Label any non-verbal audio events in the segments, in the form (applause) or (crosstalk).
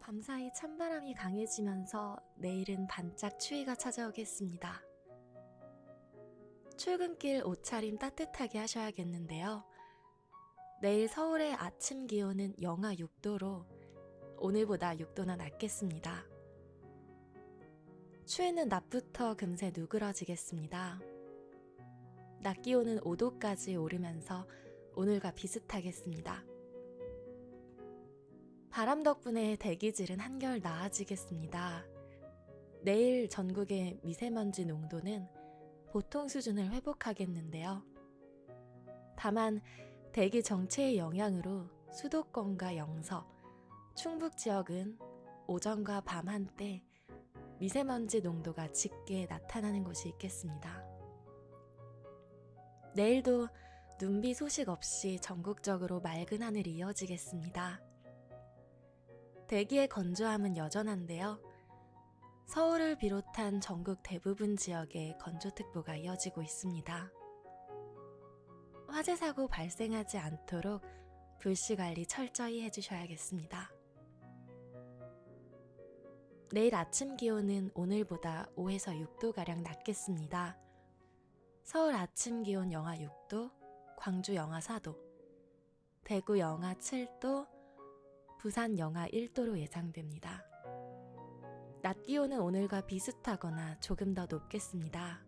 밤사이 찬바람이 강해지면서 내일은 반짝 추위가 찾아오겠습니다. 출근길 옷차림 따뜻하게 하셔야겠는데요. 내일 서울의 아침 기온은 영하 6도로 오늘보다 6도나 낮겠습니다. 추위는 낮부터 금세 누그러지겠습니다. 낮 기온은 5도까지 오르면서 오늘과 비슷하겠습니다. 바람 덕분에 대기질은 한결 나아지겠습니다. 내일 전국의 미세먼지 농도는 보통 수준을 회복하겠는데요. 다만 대기 정체의 영향으로 수도권과 영서, 충북 지역은 오전과 밤 한때 미세먼지 농도가 짙게 나타나는 곳이 있겠습니다. 내일도 눈비 소식 없이 전국적으로 맑은 하늘이 이어지겠습니다. 대기의 건조함은 여전한데요. 서울을 비롯한 전국 대부분 지역에 건조특보가 이어지고 있습니다. 화재 사고 발생하지 않도록 불씨 관리 철저히 해주셔야겠습니다. 내일 아침 기온은 오늘보다 5에서 6도가량 낮겠습니다. 서울 아침 기온 영하 6도, 광주 영하 4도, 대구 영하 7도, 부산 영하 1도로 예상됩니다. 낮 기온은 오늘과 비슷하거나 조금 더 높겠습니다.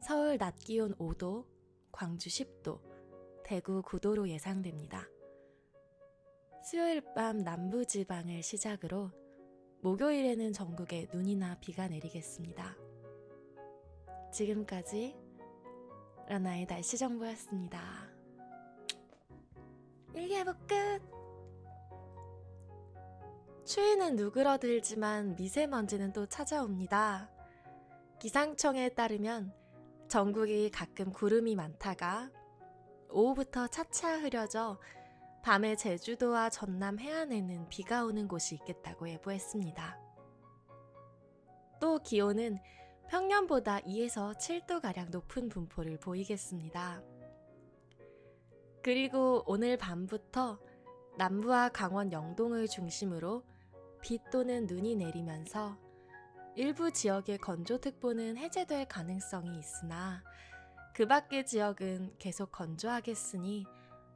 서울 낮 기온 5도, 광주 10도, 대구 9도로 예상됩니다. 수요일 밤 남부 지방을 시작으로 목요일에는 전국에 눈이나 비가 내리겠습니다. 지금까지 라나의 날씨 정보였습니다. 일기예보 끝! 추위는 누그러들지만 미세먼지는 또 찾아옵니다. 기상청에 따르면 전국이 가끔 구름이 많다가 오후부터 차차 흐려져 밤에 제주도와 전남 해안에는 비가 오는 곳이 있겠다고 예보했습니다. 또 기온은 평년보다 2에서 7도가량 높은 분포를 보이겠습니다. 그리고 오늘 밤부터 남부와 강원 영동을 중심으로 비 또는 눈이 내리면서 일부 지역의 건조특보는 해제될 가능성이 있으나 그 밖의 지역은 계속 건조하겠으니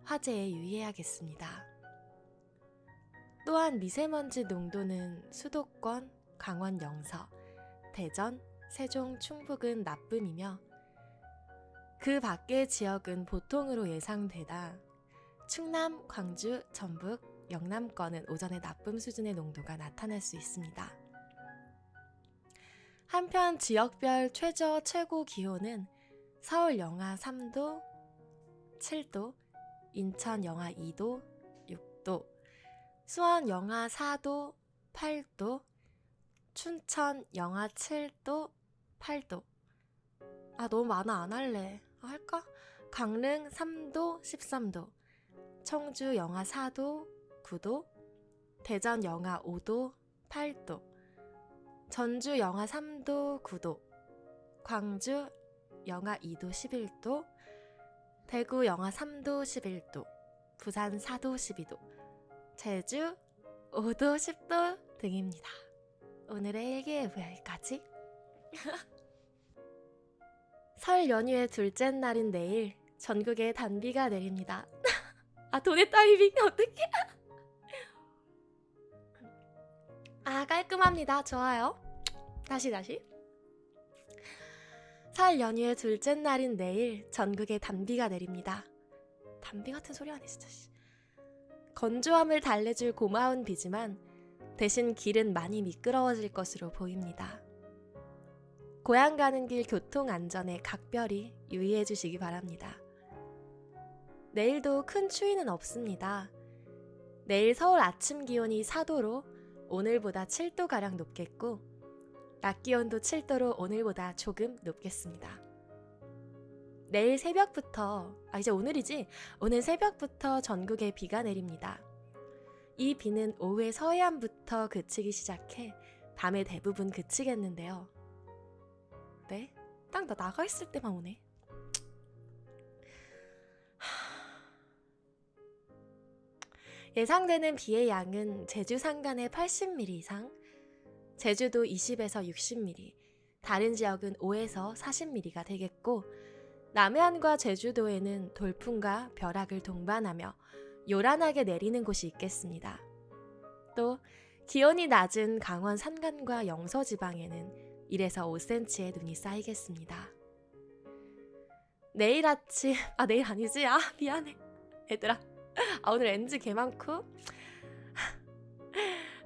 화재에 유의해야겠습니다. 또한 미세먼지 농도는 수도권, 강원 영서, 대전, 세종, 충북은 나쁨이며 그 밖의 지역은 보통으로 예상되다 충남, 광주, 전북, 영남권은 오전에 나쁨 수준의 농도가 나타날 수 있습니다. 한편 지역별 최저 최고 기온은 서울 영하 3도, 7도, 인천 영하 2도, 6도, 수원 영하 4도, 8도, 춘천 영하 7도, 8도. 아, 너무 많아. 안 할래. 아, 할까? 강릉 3도, 13도. 청주 영하 4도, 9도. 대전 영하 5도, 8도. 전주 영하 3도, 9도. 광주 영하 2도, 11도. 대구 영하 3도, 11도. 부산 4도, 12도. 제주 5도, 10도 등입니다. 오늘의 일기예보 여기까지. (laughs) 설 연휴의 둘째 날인 내일 전국에 단비가 내립니다. (laughs) 아 돈의 타이밍 (laughs) 어떻게? 아 깔끔합니다. 좋아요. 다시 다시. 설 연휴의 둘째 날인 내일 전국에 단비가 내립니다. 단비 같은 소리 하네 진짜. 건조함을 달래줄 고마운 비지만 대신 길은 많이 미끄러워질 것으로 보입니다. 고향 가는 길 교통 안전에 각별히 유의해 주시기 바랍니다. 내일도 큰 추위는 없습니다. 내일 서울 아침 기온이 4도로 오늘보다 7도가량 높겠고, 낮 기온도 7도로 오늘보다 조금 높겠습니다. 내일 새벽부터, 아, 이제 오늘이지? 오늘 새벽부터 전국에 비가 내립니다. 이 비는 오후에 서해안부터 그치기 시작해 밤에 대부분 그치겠는데요. 때 딱 나 나가 있을 때만 오네. 예상되는 비의 양은 제주 산간에 80mm 이상, 제주도 20에서 60mm, 다른 지역은 5에서 40mm가 되겠고 남해안과 제주도에는 돌풍과 벼락을 동반하며 요란하게 내리는 곳이 있겠습니다. 또 기온이 낮은 강원 산간과 영서 지방에는 1에서 5cm의 눈이 쌓이겠습니다. 내일 아침 아 내일 아니지 아 미안해 얘들아 아 오늘 NG 개 많고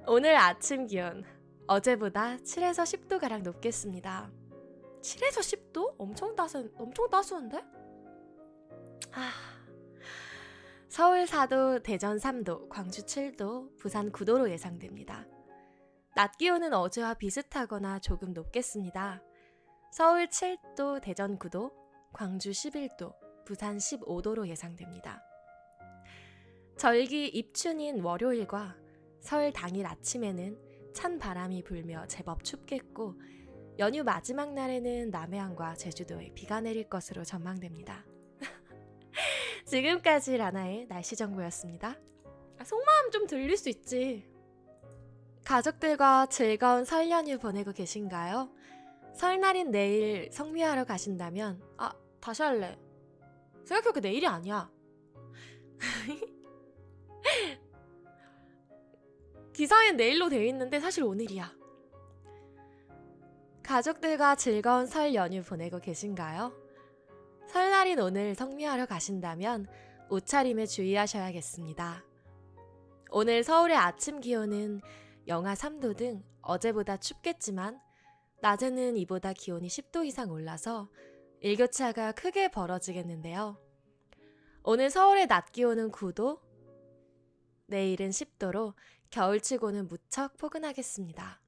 오늘 아침 기온 어제보다 7에서 10도 가량 높겠습니다. 7에서 10도? 엄청 따스 엄청 따스한데? 아 서울 4도, 대전 3도, 광주 7도, 부산 9도로 예상됩니다. 낮 기온은 어제와 비슷하거나 조금 높겠습니다. 서울 7도, 대전 9도, 광주 11도, 부산 15도로 예상됩니다. 절기 입춘인 월요일과 설 당일 아침에는 찬 바람이 불며 제법 춥겠고 연휴 마지막 날에는 남해안과 제주도에 비가 내릴 것으로 전망됩니다. (laughs) 지금까지 라나의 날씨 정보였습니다. 아, 속마음 좀 들릴 수 있지. 가족들과 즐거운 설 연휴 보내고 계신가요? 설날인 내일 성미하러 가신다면 아 다시 할래. 생각해보니까 내일이 아니야. (laughs) 기사엔 내일로 되어 있는데 사실 오늘이야. 가족들과 즐거운 설 연휴 보내고 계신가요? 설날인 오늘 성묘하러 가신다면 옷차림에 주의하셔야겠습니다. 오늘 서울의 아침 기온은 영하 3도 등 어제보다 춥겠지만 낮에는 이보다 기온이 10도 이상 올라서 일교차가 크게 벌어지겠는데요. 오늘 서울의 낮 기온은 9도, 내일은 10도로 겨울치고는 무척 포근하겠습니다.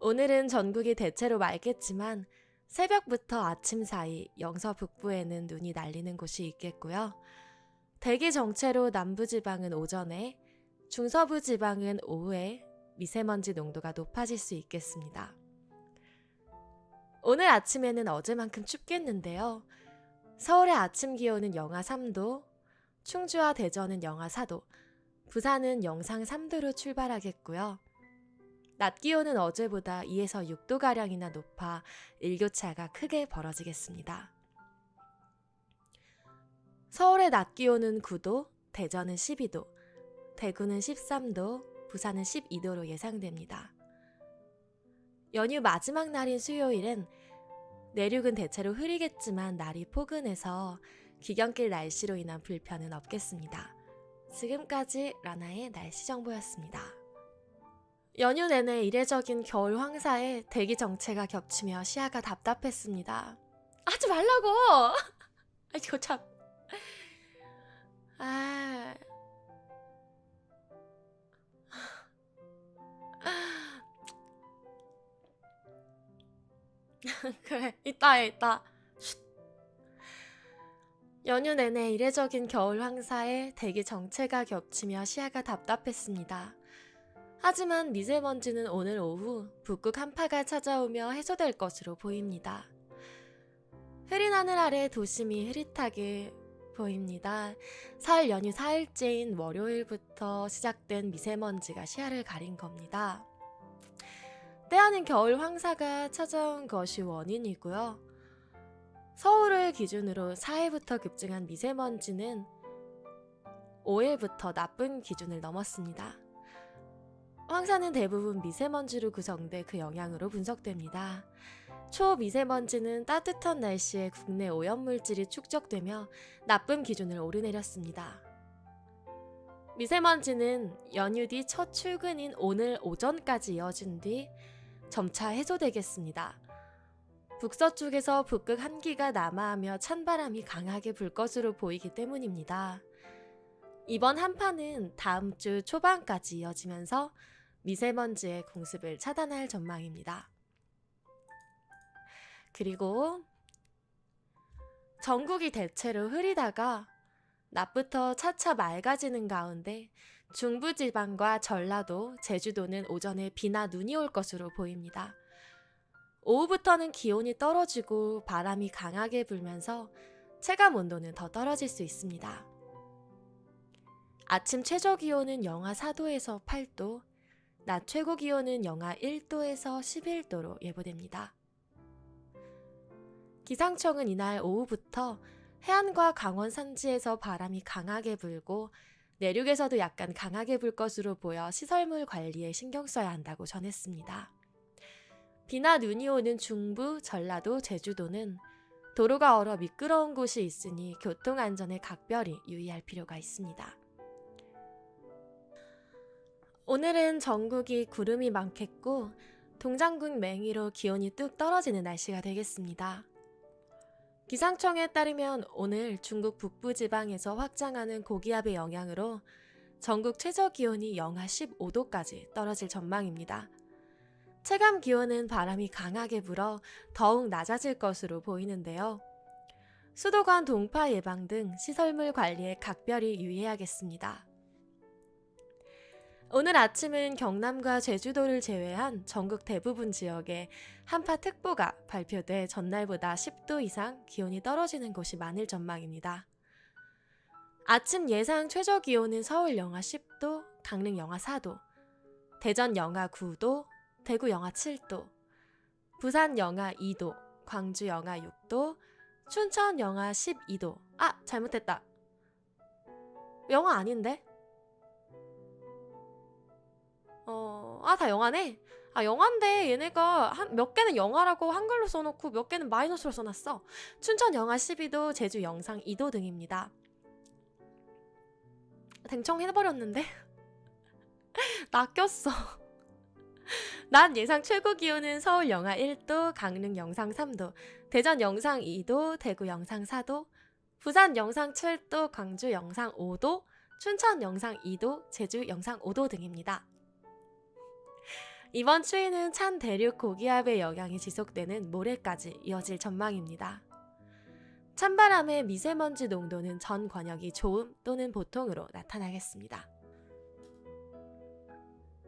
오늘은 전국이 대체로 맑겠지만 새벽부터 아침 사이 영서 북부에는 눈이 날리는 곳이 있겠고요. 대기 정체로 남부지방은 오전에, 중서부 지방은 오후에 미세먼지 농도가 높아질 수 있겠습니다. 오늘 아침에는 어제만큼 춥겠는데요. 서울의 아침 기온은 영하 3도, 충주와 대전은 영하 4도, 부산은 영상 3도로 출발하겠고요. 낮 기온은 어제보다 2에서 6도가량이나 높아 일교차가 크게 벌어지겠습니다. 서울의 낮 기온은 9도, 대전은 12도, 대구는 13도, 부산은 12도로 예상됩니다. 연휴 마지막 날인 수요일은 내륙은 대체로 흐리겠지만 날이 포근해서 귀경길 날씨로 인한 불편은 없겠습니다. 지금까지 라나의 날씨 정보였습니다. 연휴 내내 이례적인 겨울 황사에 대기 정체가 겹치며 시야가 답답했습니다. 하지 말라고! (laughs) 아, 이거 참. 아. (laughs) 그래, 이따 해, 이따. 연휴 내내 이례적인 겨울 황사에 대기 정체가 겹치며 시야가 답답했습니다. 하지만 미세먼지는 오늘 오후 북극 한파가 찾아오며 해소될 것으로 보입니다. 흐린 하늘 아래 도심이 흐릿하게 보입니다. 설 연휴 4일째인 월요일부터 시작된 미세먼지가 시야를 가린 겁니다. 때아닌 겨울 황사가 찾아온 것이 원인이고요. 서울을 기준으로 4일부터 급증한 미세먼지는 5일부터 나쁜 기준을 넘었습니다. 황사는 대부분 미세먼지로 구성돼 그 영향으로 분석됩니다. 초미세먼지는 따뜻한 날씨에 국내 오염물질이 축적되며 나쁨 기준을 오르내렸습니다. 미세먼지는 연휴 뒤 첫 출근인 오늘 오전까지 이어진 뒤 점차 해소되겠습니다. 북서쪽에서 북극 한기가 남하하며 찬바람이 강하게 불 것으로 보이기 때문입니다. 이번 한파는 다음 주 초반까지 이어지면서 미세먼지의 공습을 차단할 전망입니다. 그리고 전국이 대체로 흐리다가 낮부터 차차 맑아지는 가운데 중부지방과 전라도, 제주도는 오전에 비나 눈이 올 것으로 보입니다. 오후부터는 기온이 떨어지고 바람이 강하게 불면서 체감 온도는 더 떨어질 수 있습니다. 아침 최저 기온은 영하 4도에서 8도, 낮 최고 기온은 영하 1도에서 11도로 예보됩니다. 기상청은 이날 오후부터 해안과 강원 산지에서 바람이 강하게 불고 내륙에서도 약간 강하게 불 것으로 보여 시설물 관리에 신경 써야 한다고 전했습니다. 비나 눈이 오는 중부, 전라도, 제주도는 도로가 얼어 미끄러운 곳이 있으니 교통 안전에 각별히 유의할 필요가 있습니다. 오늘은 전국이 구름이 많겠고 동장군 맹위로 기온이 뚝 떨어지는 날씨가 되겠습니다. 기상청에 따르면 오늘 중국 북부 지방에서 확장하는 고기압의 영향으로 전국 최저 기온이 영하 15도까지 떨어질 전망입니다. 체감 기온은 바람이 강하게 불어 더욱 낮아질 것으로 보이는데요. 수도관 동파 예방 등 시설물 관리에 각별히 유의해야겠습니다. 오늘 아침은 경남과 제주도를 제외한 전국 대부분 지역에 한파특보가 발표돼 전날보다 10도 이상 기온이 떨어지는 곳이 많을 전망입니다. 아침 예상 최저 기온은 서울 영하 10도, 강릉 영하 4도, 대전 영하 9도, 대구 영하 7도, 부산 영하 2도, 광주 영하 6도, 춘천 영하 12도. 아, 잘못했다. 영하 아닌데? 어, 아, 다 영화네? 아, 영화인데 얘네가 한, 몇 개는 영화라고 한글로 써놓고 몇 개는 마이너스로 써놨어. 춘천 영하 12도, 제주 영상 2도 등입니다. 댕청해버렸는데? 낚였어. 낮 예상 최고 기온은 서울 영하 1도, 강릉 영상 3도, 대전 영상 2도, 대구 영상 4도, 부산 영상 7도, 광주 영상 5도, 춘천 영상 2도, 제주 영상 5도 등입니다. 이번 추위는 찬 대륙 고기압의 영향이 지속되는 모레까지 이어질 전망입니다. 찬바람의 미세먼지 농도는 전 권역이 좋음 또는 보통으로 나타나겠습니다.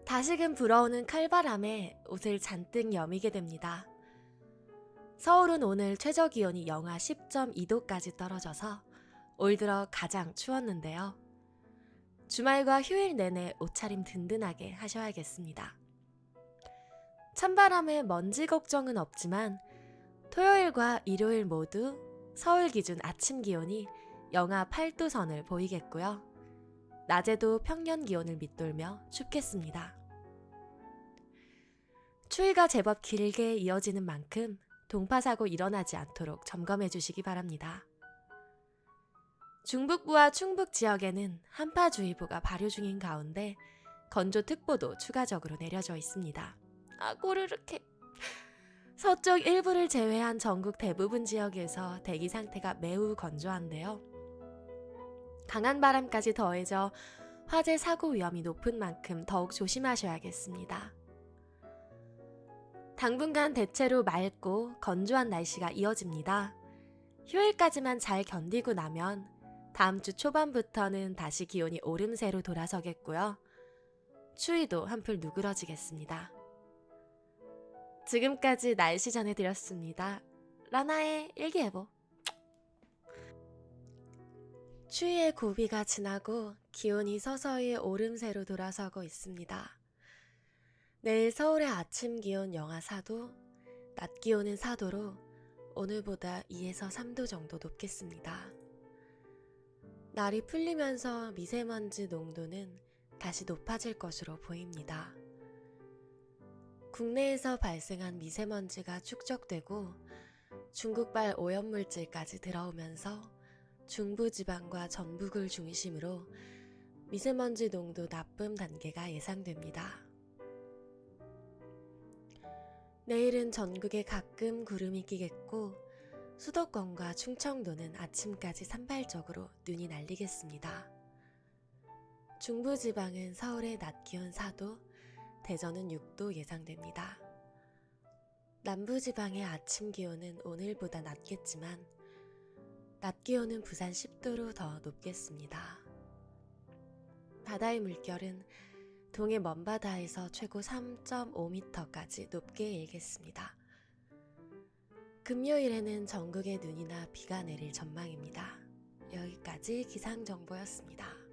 다시금 불어오는 칼바람에 옷을 잔뜩 여미게 됩니다. 서울은 오늘 최저 기온이 영하 10.2도까지 떨어져서 올 들어 가장 추웠는데요. 주말과 휴일 내내 옷차림 든든하게 하셔야겠습니다. 찬바람에 먼지 걱정은 없지만 토요일과 일요일 모두 서울 기준 아침 기온이 영하 8도 선을 보이겠고요. 낮에도 평년 기온을 밑돌며 춥겠습니다. 추위가 제법 길게 이어지는 만큼 동파사고 일어나지 않도록 점검해 주시기 바랍니다. 중북부와 충북 지역에는 한파주의보가 발효 중인 가운데 건조특보도 추가적으로 내려져 있습니다. 아, 꼬르륵해. 서쪽 일부를 제외한 전국 대부분 지역에서 대기 상태가 매우 건조한데요. 강한 바람까지 더해져 화재 사고 위험이 높은 만큼 더욱 조심하셔야겠습니다. 당분간 대체로 맑고 건조한 날씨가 이어집니다. 휴일까지만 잘 견디고 나면 다음 주 초반부터는 다시 기온이 오름세로 돌아서겠고요. 추위도 한풀 누그러지겠습니다. 지금까지 날씨 전해드렸습니다. 라나의 일기예보. 추위의 고비가 지나고 기온이 서서히 오름세로 돌아서고 있습니다. 내일 서울의 아침 기온 영하 4도, 낮 기온은 4도로 오늘보다 2에서 3도 정도 높겠습니다. 날이 풀리면서 미세먼지 농도는 다시 높아질 것으로 보입니다. 국내에서 발생한 미세먼지가 축적되고 중국발 오염물질까지 들어오면서 중부지방과 전북을 중심으로 미세먼지 농도 나쁨 단계가 예상됩니다. 내일은 전국에 가끔 구름이 끼겠고 수도권과 충청도는 아침까지 산발적으로 눈이 날리겠습니다. 중부지방은 서울의 낮 기온 4도, 대전은 6도 예상됩니다. 남부지방의 아침 기온은 오늘보다 낮겠지만 낮 기온은 부산 10도로 더 높겠습니다. 바다의 물결은 동해 먼바다에서 최고 3.5m까지 높게 일겠습니다. 금요일에는 전국에 눈이나 비가 내릴 전망입니다. 여기까지 기상정보였습니다.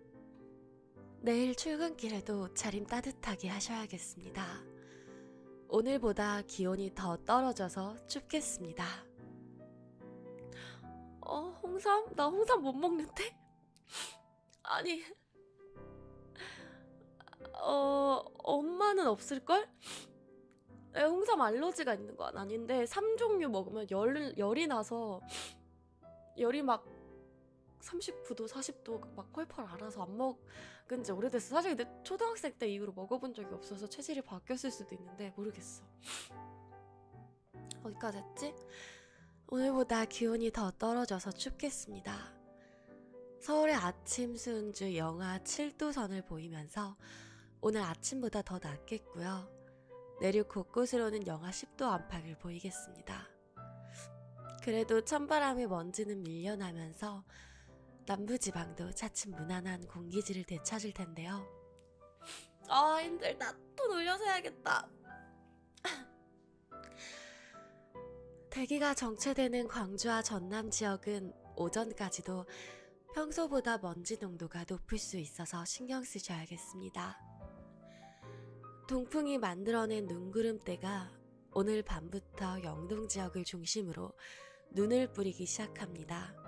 내일 출근길에도 차림 따뜻하게 하셔야겠습니다. 오늘보다 기온이 더 떨어져서 춥겠습니다. 어, 홍삼? 나 홍삼 못 먹는데? 아니, 어, 엄마는 없을걸? 에, 홍삼 알러지가 있는 건 아닌데, 3종류 먹으면 열, 열이 나서, 열이 막 39도, 40도 막 펄펄 알아서 안 먹은 지 오래됐어. 사실 근데 초등학생 때 이후로 먹어본 적이 없어서 체질이 바뀌었을 수도 있는데 모르겠어. 어디까지 했지? 오늘보다 기온이 더 떨어져서 춥겠습니다. 서울의 아침 수은주 영하 7도 선을 보이면서 오늘 아침보다 더 낮겠고요. 내륙 곳곳으로는 영하 10도 안팎을 보이겠습니다. 그래도 찬바람의 먼지는 밀려나면서 남부지방도 차츰 무난한 공기질을 되찾을 텐데요. 아 힘들다. 또 놀려서 해야겠다. (laughs) 대기가 정체되는 광주와 전남 지역은 오전까지도 평소보다 먼지 농도가 높을 수 있어서 신경 쓰셔야겠습니다. 동풍이 만들어낸 눈구름대가 오늘 밤부터 영동 지역을 중심으로 눈을 뿌리기 시작합니다.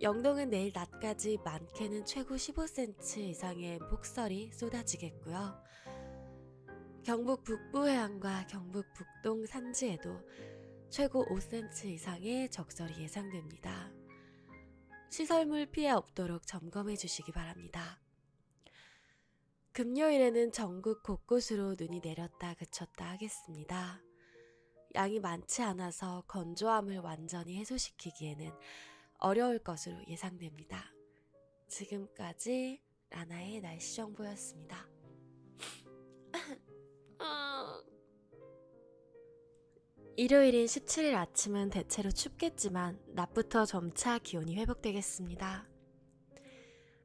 영동은 내일 낮까지 많게는 최고 15cm 이상의 폭설이 쏟아지겠고요. 경북 북부 해안과 경북 북동 산지에도 최고 5cm 이상의 적설이 예상됩니다. 시설물 피해 없도록 점검해 주시기 바랍니다. 금요일에는 전국 곳곳으로 눈이 내렸다 그쳤다 하겠습니다. 양이 많지 않아서 건조함을 완전히 해소시키기에는 어려울 것으로 예상됩니다. 지금까지 라나의 날씨 정보였습니다. (laughs) 일요일인 17일 아침은 대체로 춥겠지만 낮부터 점차 기온이 회복되겠습니다.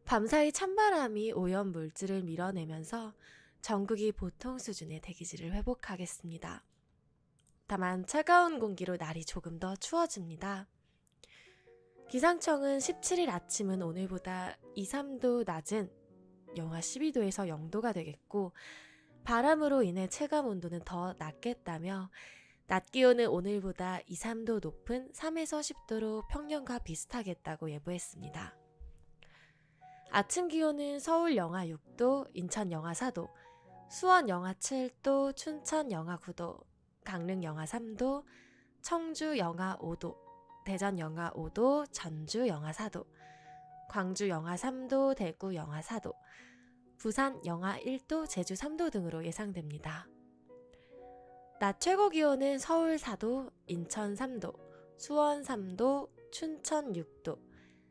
밤사이 찬바람이 오염 물질을 밀어내면서 전국이 보통 수준의 대기질을 회복하겠습니다. 다만 차가운 공기로 날이 조금 더 추워집니다. 기상청은 17일 아침은 오늘보다 2, 3도 낮은 영하 12도에서 0도가 되겠고 바람으로 인해 체감 온도는 더 낮겠다며 낮 기온은 오늘보다 2, 3도 높은 3에서 10도로 평년과 비슷하겠다고 예보했습니다. 아침 기온은 서울 영하 6도, 인천 영하 4도, 수원 영하 7도, 춘천 영하 9도, 강릉 영하 3도, 청주 영하 5도, 대전 영하 5도, 전주 영하 4도, 광주 영하 3도, 대구 영하 4도, 부산 영하 1도, 제주 3도 등으로 예상됩니다. 낮 최고 기온은 서울 4도, 인천 3도, 수원 3도, 춘천 6도,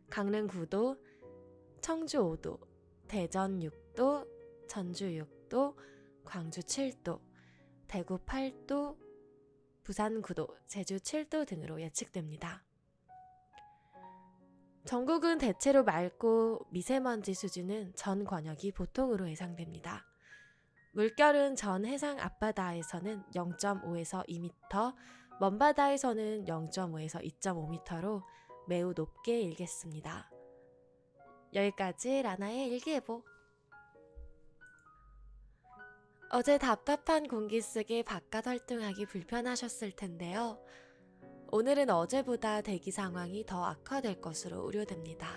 강릉 9도, 청주 5도, 대전 6도, 전주 6도, 광주 7도, 대구 8도, 부산 9도, 제주 7도 등으로 예측됩니다. 전국은 대체로 맑고 미세먼지 수준은 전 권역이 보통으로 예상됩니다. 물결은 전 해상 앞바다에서는 0.5에서 2m, 먼 바다에서는 0.5에서 2.5m로 매우 높게 일겠습니다. 여기까지 라나의 일기예보. 어제 답답한 공기 속에 바깥 활동하기 불편하셨을 텐데요. 오늘은 어제보다 대기 상황이 더 악화될 것으로 우려됩니다.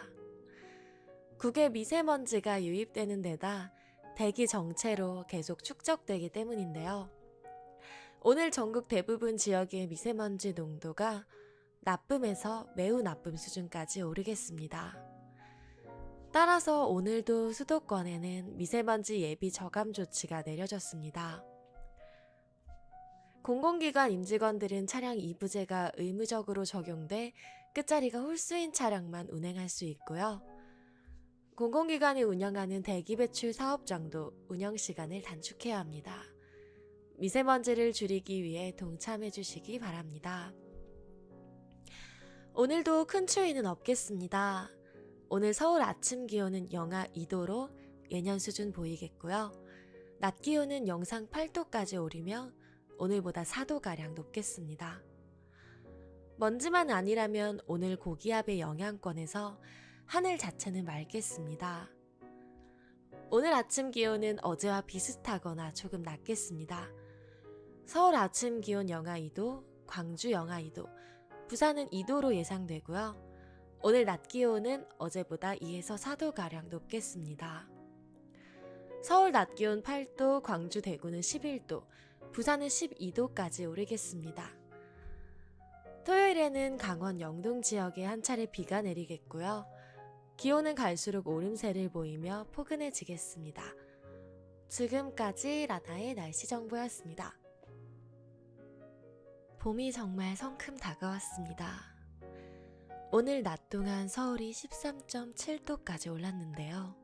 국외 미세먼지가 유입되는 데다 대기 정체로 계속 축적되기 때문인데요. 오늘 전국 대부분 지역의 미세먼지 농도가 나쁨에서 매우 나쁨 수준까지 오르겠습니다. 따라서 오늘도 수도권에는 미세먼지 예비 저감 조치가 내려졌습니다. 공공기관 임직원들은 차량 이부제가 의무적으로 적용돼 끝자리가 홀수인 차량만 운행할 수 있고요. 공공기관이 운영하는 대기배출 사업장도 운영 시간을 단축해야 합니다. 미세먼지를 줄이기 위해 동참해 주시기 바랍니다. 오늘도 큰 추위는 없겠습니다. 오늘 서울 아침 기온은 영하 2도로 예년 수준 보이겠고요. 낮 기온은 영상 8도까지 오르며 오늘보다 4도가량 높겠습니다. 먼지만 아니라면 오늘 고기압의 영향권에서 하늘 자체는 맑겠습니다. 오늘 아침 기온은 어제와 비슷하거나 조금 낮겠습니다. 서울 아침 기온 영하 2도, 광주 영하 2도, 부산은 2도로 예상되고요. 오늘 낮 기온은 어제보다 2에서 4도가량 높겠습니다. 서울 낮 기온 8도, 광주 대구는 11도, 부산은 12도까지 오르겠습니다. 토요일에는 강원 영동 지역에 한 차례 비가 내리겠고요. 기온은 갈수록 오름세를 보이며 포근해지겠습니다. 지금까지 라나의 날씨 정보였습니다. 봄이 정말 성큼 다가왔습니다. 오늘 낮 동안 서울이 13.7도까지 올랐는데요.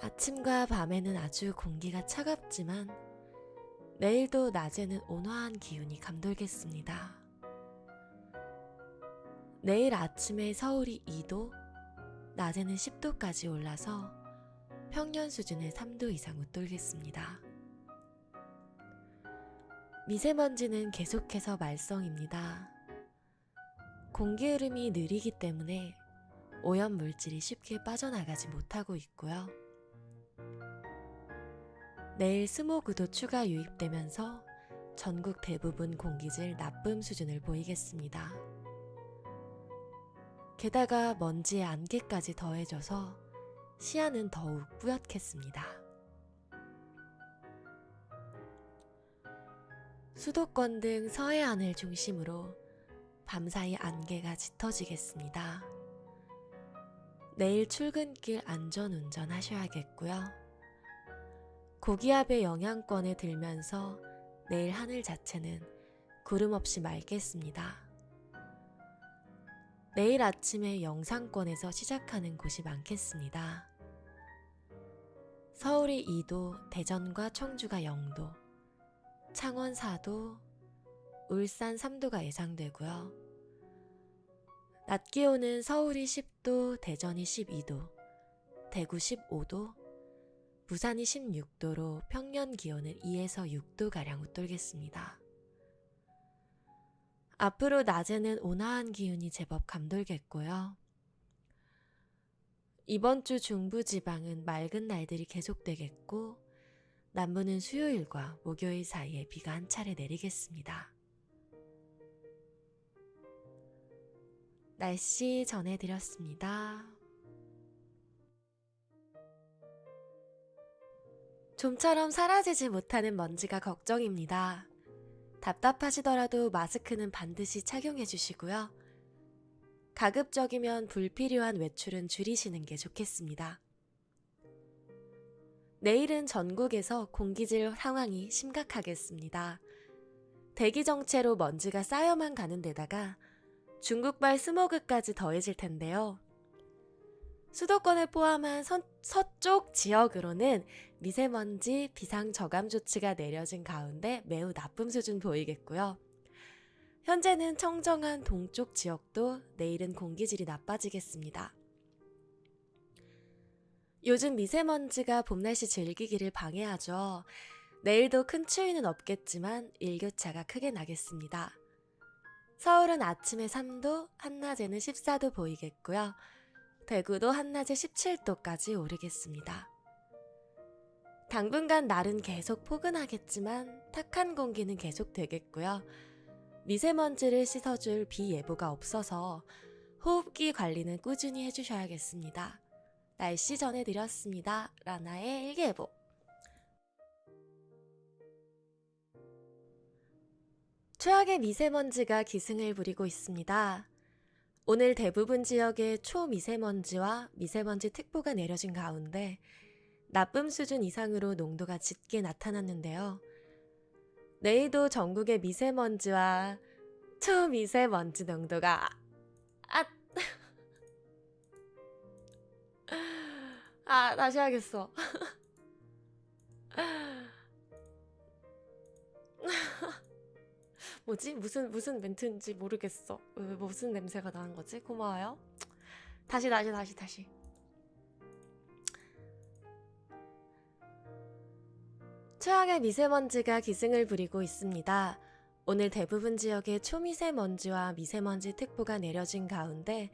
아침과 밤에는 아주 공기가 차갑지만 내일도 낮에는 온화한 기운이 감돌겠습니다. 내일 아침에 서울이 2도, 낮에는 10도까지 올라서 평년 수준의 3도 이상 웃돌겠습니다. 미세먼지는 계속해서 말썽입니다. 공기 흐름이 느리기 때문에 오염 물질이 쉽게 빠져나가지 못하고 있고요. 내일 스모그도 추가 유입되면서 전국 대부분 공기질 나쁨 수준을 보이겠습니다. 게다가 먼지의 안개까지 더해져서 시야는 더욱 뿌옇겠습니다. 수도권 등 서해안을 중심으로 밤사이 안개가 짙어지겠습니다. 내일 출근길 안전운전 하셔야겠고요. 고기압의 영향권에 들면서 내일 하늘 자체는 구름 없이 맑겠습니다. 내일 아침에 영상권에서 시작하는 곳이 많겠습니다. 서울이 2도, 대전과 청주가 0도, 창원 4도, 울산 3도가 예상되고요. 낮 기온은 서울이 10도, 대전이 12도, 대구 15도, 부산이 16도로 평년 기온을 2에서 6도가량 웃돌겠습니다. 앞으로 낮에는 온화한 기운이 제법 감돌겠고요. 이번 주 중부지방은 맑은 날들이 계속되겠고, 남부는 수요일과 목요일 사이에 비가 한 차례 내리겠습니다. 날씨 전해드렸습니다. 좀처럼 사라지지 못하는 먼지가 걱정입니다. 답답하시더라도 마스크는 반드시 착용해 주시고요. 가급적이면 불필요한 외출은 줄이시는 게 좋겠습니다. 내일은 전국에서 공기질 상황이 심각하겠습니다. 대기 정체로 먼지가 쌓여만 가는 데다가 중국발 스모그까지 더해질 텐데요. 수도권을 포함한 서, 서쪽 지역으로는 미세먼지 비상 저감 조치가 내려진 가운데 매우 나쁨 수준 보이겠고요. 현재는 청정한 동쪽 지역도 내일은 공기질이 나빠지겠습니다. 요즘 미세먼지가 봄 날씨 즐기기를 방해하죠. 내일도 큰 추위는 없겠지만 일교차가 크게 나겠습니다. 서울은 아침에 3도, 한낮에는 14도 보이겠고요. 대구도 한낮에 17도까지 오르겠습니다. 당분간 날은 계속 포근하겠지만 탁한 공기는 계속 되겠고요. 미세먼지를 씻어줄 비 예보가 없어서 호흡기 관리는 꾸준히 해주셔야겠습니다. 날씨 전해드렸습니다. 라나의 일기예보. 최악의 미세먼지가 기승을 부리고 있습니다. 오늘 대부분 지역에 초미세먼지와 미세먼지 특보가 내려진 가운데 나쁨 수준 이상으로 농도가 짙게 나타났는데요. 내일도 전국의 미세먼지와 초미세먼지 농도가 아, 아 다시 하겠어. 뭐지? 무슨 무슨 멘트인지 모르겠어. 왜, 무슨 냄새가 나는 거지? 고마워요. 다시 다시 다시 다시. 최악의 미세먼지가 기승을 부리고 있습니다. 오늘 대부분 지역에 초미세먼지와 미세먼지 특보가 내려진 가운데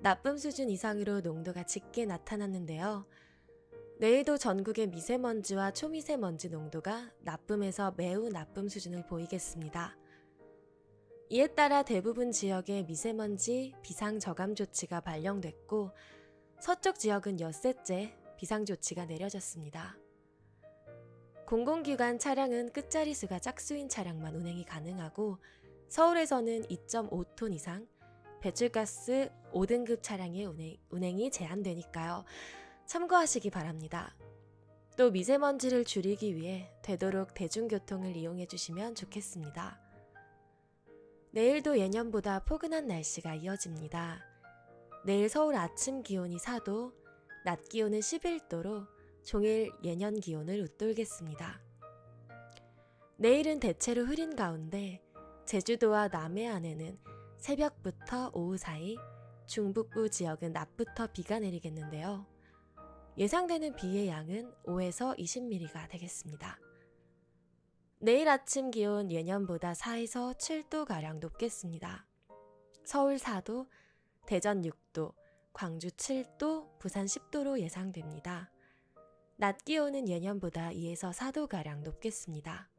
나쁨 수준 이상으로 농도가 짙게 나타났는데요. 내일도 전국의 미세먼지와 초미세먼지 농도가 나쁨에서 매우 나쁨 수준을 보이겠습니다. 이에 따라 대부분 지역에 미세먼지 비상저감 조치가 발령됐고 서쪽 지역은 엿새째 비상조치가 내려졌습니다. 공공기관 차량은 끝자리 수가 짝수인 차량만 운행이 가능하고 서울에서는 2.5톤 이상 배출가스 5등급 차량의 운행, 운행이 제한되니까요. 참고하시기 바랍니다. 또 미세먼지를 줄이기 위해 되도록 대중교통을 이용해 주시면 좋겠습니다. 내일도 예년보다 포근한 날씨가 이어집니다. 내일 서울 아침 기온이 4도, 낮 기온은 11도로 종일 예년 기온을 웃돌겠습니다. 내일은 대체로 흐린 가운데 제주도와 남해안에는 새벽부터 오후 사이 중북부 지역은 낮부터 비가 내리겠는데요. 예상되는 비의 양은 5에서 20mm가 되겠습니다. 내일 아침 기온 예년보다 4에서 7도가량 높겠습니다. 서울 4도, 대전 6도, 광주 7도, 부산 10도로 예상됩니다. 낮 기온은 예년보다 2에서 4도가량 높겠습니다.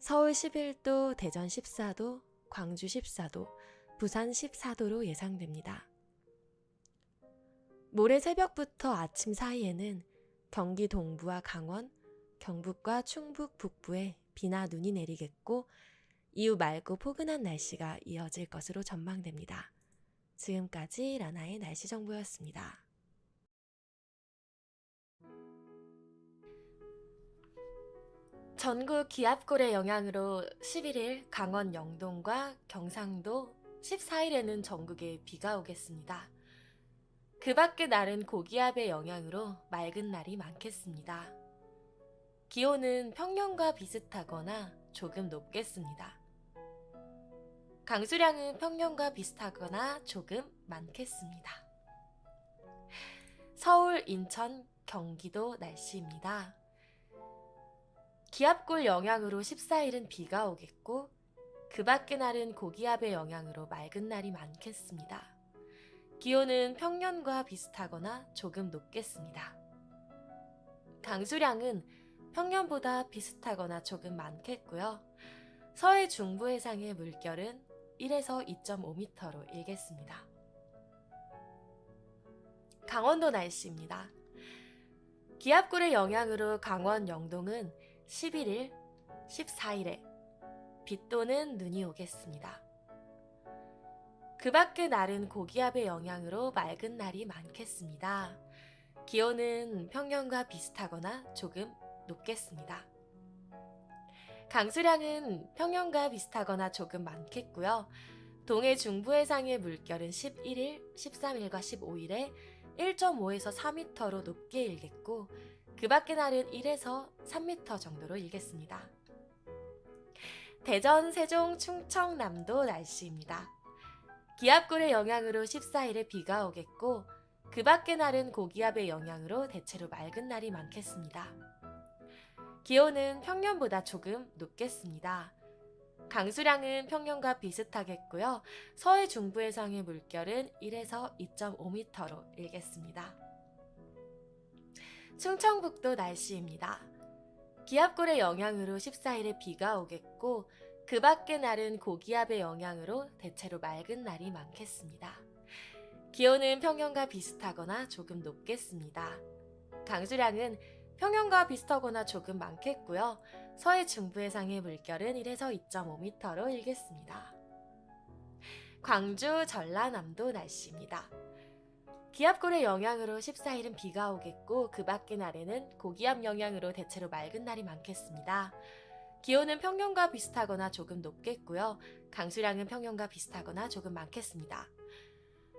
서울 11도, 대전 14도, 광주 14도, 부산 14도로 예상됩니다. 모레 새벽부터 아침 사이에는 경기 동부와 강원, 경북과 충북 북부에 비나 눈이 내리겠고 이후 맑고 포근한 날씨가 이어질 것으로 전망됩니다. 지금까지 라나의 날씨 정보였습니다. 전국 기압골의 영향으로 11일 강원 영동과 경상도, 14일에는 전국에 비가 오겠습니다. 그 밖의 날은 고기압의 영향으로 맑은 날이 많겠습니다. 기온은 평년과 비슷하거나 조금 높겠습니다. 강수량은 평년과 비슷하거나 조금 많겠습니다. 서울, 인천, 경기도 날씨입니다. 기압골 영향으로 14일은 비가 오겠고 그 밖의 날은 고기압의 영향으로 맑은 날이 많겠습니다. 기온은 평년과 비슷하거나 조금 높겠습니다. 강수량은 평년보다 비슷하거나 조금 많겠고요. 서해 중부 해상의 물결은 1에서 2.5m로 일겠습니다. 강원도 날씨입니다. 기압골의 영향으로 강원 영동은 11일, 14일에 비 또는 눈이 오겠습니다. 그 밖의 날은 고기압의 영향으로 맑은 날이 많겠습니다. 기온은 평년과 비슷하거나 조금 높겠습니다. 강수량은 평년과 비슷하거나 조금 많겠고요. 동해 중부 해상의 물결은 11일, 13일과 15일에 1.5에서 4m로 높게 일겠고 그 밖의 날은 1에서 3m 정도로 일겠습니다. 대전, 세종, 충청남도 날씨입니다. 기압골의 영향으로 14일에 비가 오겠고 그 밖의 날은 고기압의 영향으로 대체로 맑은 날이 많겠습니다. 기온은 평년보다 조금 높겠습니다. 강수량은 평년과 비슷하겠고요. 서해 중부 해상의 물결은 1에서 2.5m로 일겠습니다. 충청북도 날씨입니다. 기압골의 영향으로 14일에 비가 오겠고 그 밖의 날은 고기압의 영향으로 대체로 맑은 날이 많겠습니다. 기온은 평년과 비슷하거나 조금 높겠습니다. 강수량은 평년과 비슷하거나 조금 많겠고요. 서해 중부 해상의 물결은 1에서 2.5m로 일겠습니다. 광주 전라남도 날씨입니다. 기압골의 영향으로 14일은 비가 오겠고 그 밖의 날에는 고기압 영향으로 대체로 맑은 날이 많겠습니다. 기온은 평년과 비슷하거나 조금 높겠고요. 강수량은 평년과 비슷하거나 조금 많겠습니다.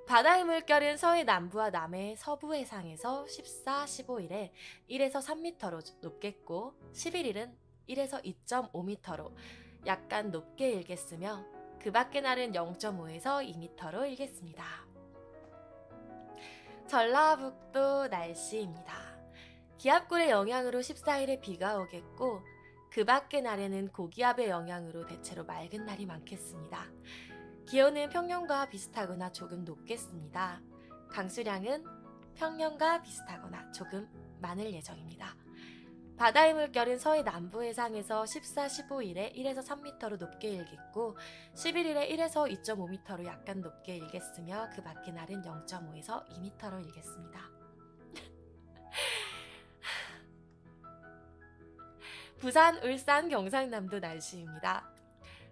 바다의 물결은 서해 남부와 남해 서부 해상에서 14, 15일에 1에서 3m로 높겠고 11일은 1에서 2.5m로 약간 높게 일겠으며 그 밖의 날은 0.5에서 2m로 일겠습니다. 전라북도 날씨입니다. 기압골의 영향으로 14일에 비가 오겠고 그 밖의 날에는 고기압의 영향으로 대체로 맑은 날이 많겠습니다. 기온은 평년과 비슷하거나 조금 높겠습니다. 강수량은 평년과 비슷하거나 조금 많을 예정입니다. 바다의 물결은 서해 남부 해상에서 14, 15일에 1에서 3m로 높게 일겠고 11일에 1에서 2.5m로 약간 높게 일겠으며 그 밖의 날은 0.5에서 2m로 일겠습니다. (laughs) 부산, 울산, 경상남도 날씨입니다.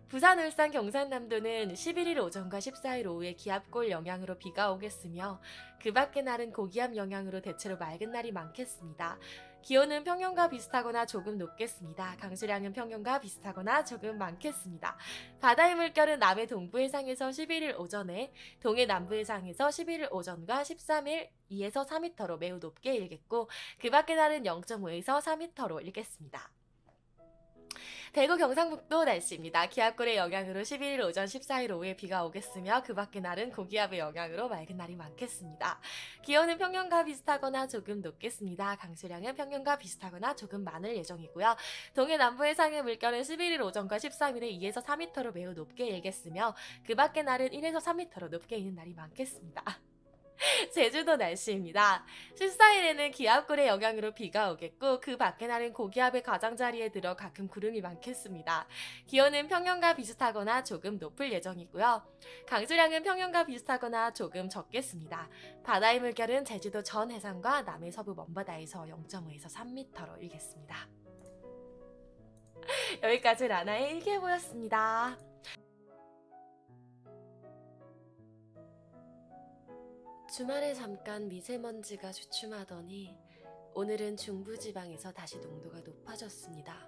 부산, 울산, 경상남도는 11일 오전과 14일 오후에 기압골 영향으로 비가 오겠으며 그 밖의 날은 고기압 영향으로 대체로 맑은 날이 많겠습니다. 기온은 평년과 비슷하거나 조금 높겠습니다. 강수량은 평년과 비슷하거나 조금 많겠습니다. 바다의 물결은 남해 동부 해상에서 11일 오전에, 동해 남부 해상에서 11일 오전과 13일 2에서 4m로 매우 높게 일겠고 그 밖의 날은 0.5에서 4m로 일겠습니다. 대구 경상북도 날씨입니다. 기압골의 영향으로 11일 오전 14일 오후에 비가 오겠으며 그 밖의 날은 고기압의 영향으로 맑은 날이 많겠습니다. 기온은 평년과 비슷하거나 조금 높겠습니다. 강수량은 평년과 비슷하거나 조금 많을 예정이고요. 동해 남부 해상의 물결은 11일 오전과 13일에 2에서 4m로 매우 높게 일겠으며 그 밖의 날은 1에서 3m로 높게 있는 날이 많겠습니다. (laughs) 제주도 날씨입니다. 14일에는 기압골의 영향으로 비가 오겠고 그 밖의 날은 고기압의 가장자리에 들어 가끔 구름이 많겠습니다. 기온은 평년과 비슷하거나 조금 높을 예정이고요. 강수량은 평년과 비슷하거나 조금 적겠습니다. 바다의 물결은 제주도 전 해상과 남해 서부 먼바다에서 0.5에서 3m로 일겠습니다. (laughs) 여기까지 라나의 일기예보였습니다. 주말에 잠깐 미세먼지가 주춤하더니 오늘은 중부지방에서 다시 농도가 높아졌습니다.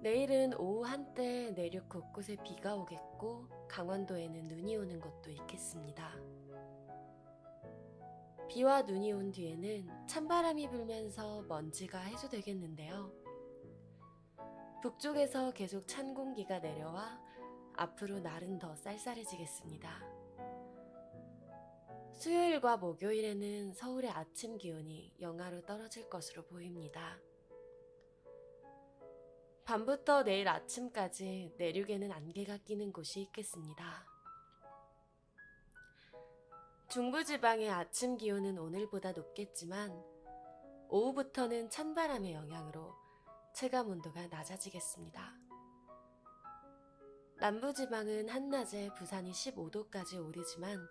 내일은 오후 한때 내륙 곳곳에 비가 오겠고 강원도에는 눈이 오는 곳도 있겠습니다. 비와 눈이 온 뒤에는 찬바람이 불면서 먼지가 해소되겠는데요. 북쪽에서 계속 찬 공기가 내려와 앞으로 날은 더 쌀쌀해지겠습니다. 수요일과 목요일에는 서울의 아침 기온이 영하로 떨어질 것으로 보입니다. 밤부터 내일 아침까지 내륙에는 안개가 끼는 곳이 있겠습니다. 중부지방의 아침 기온은 오늘보다 높겠지만 오후부터는 찬바람의 영향으로 체감 온도가 낮아지겠습니다. 남부지방은 한낮에 부산이 15도까지 오르지만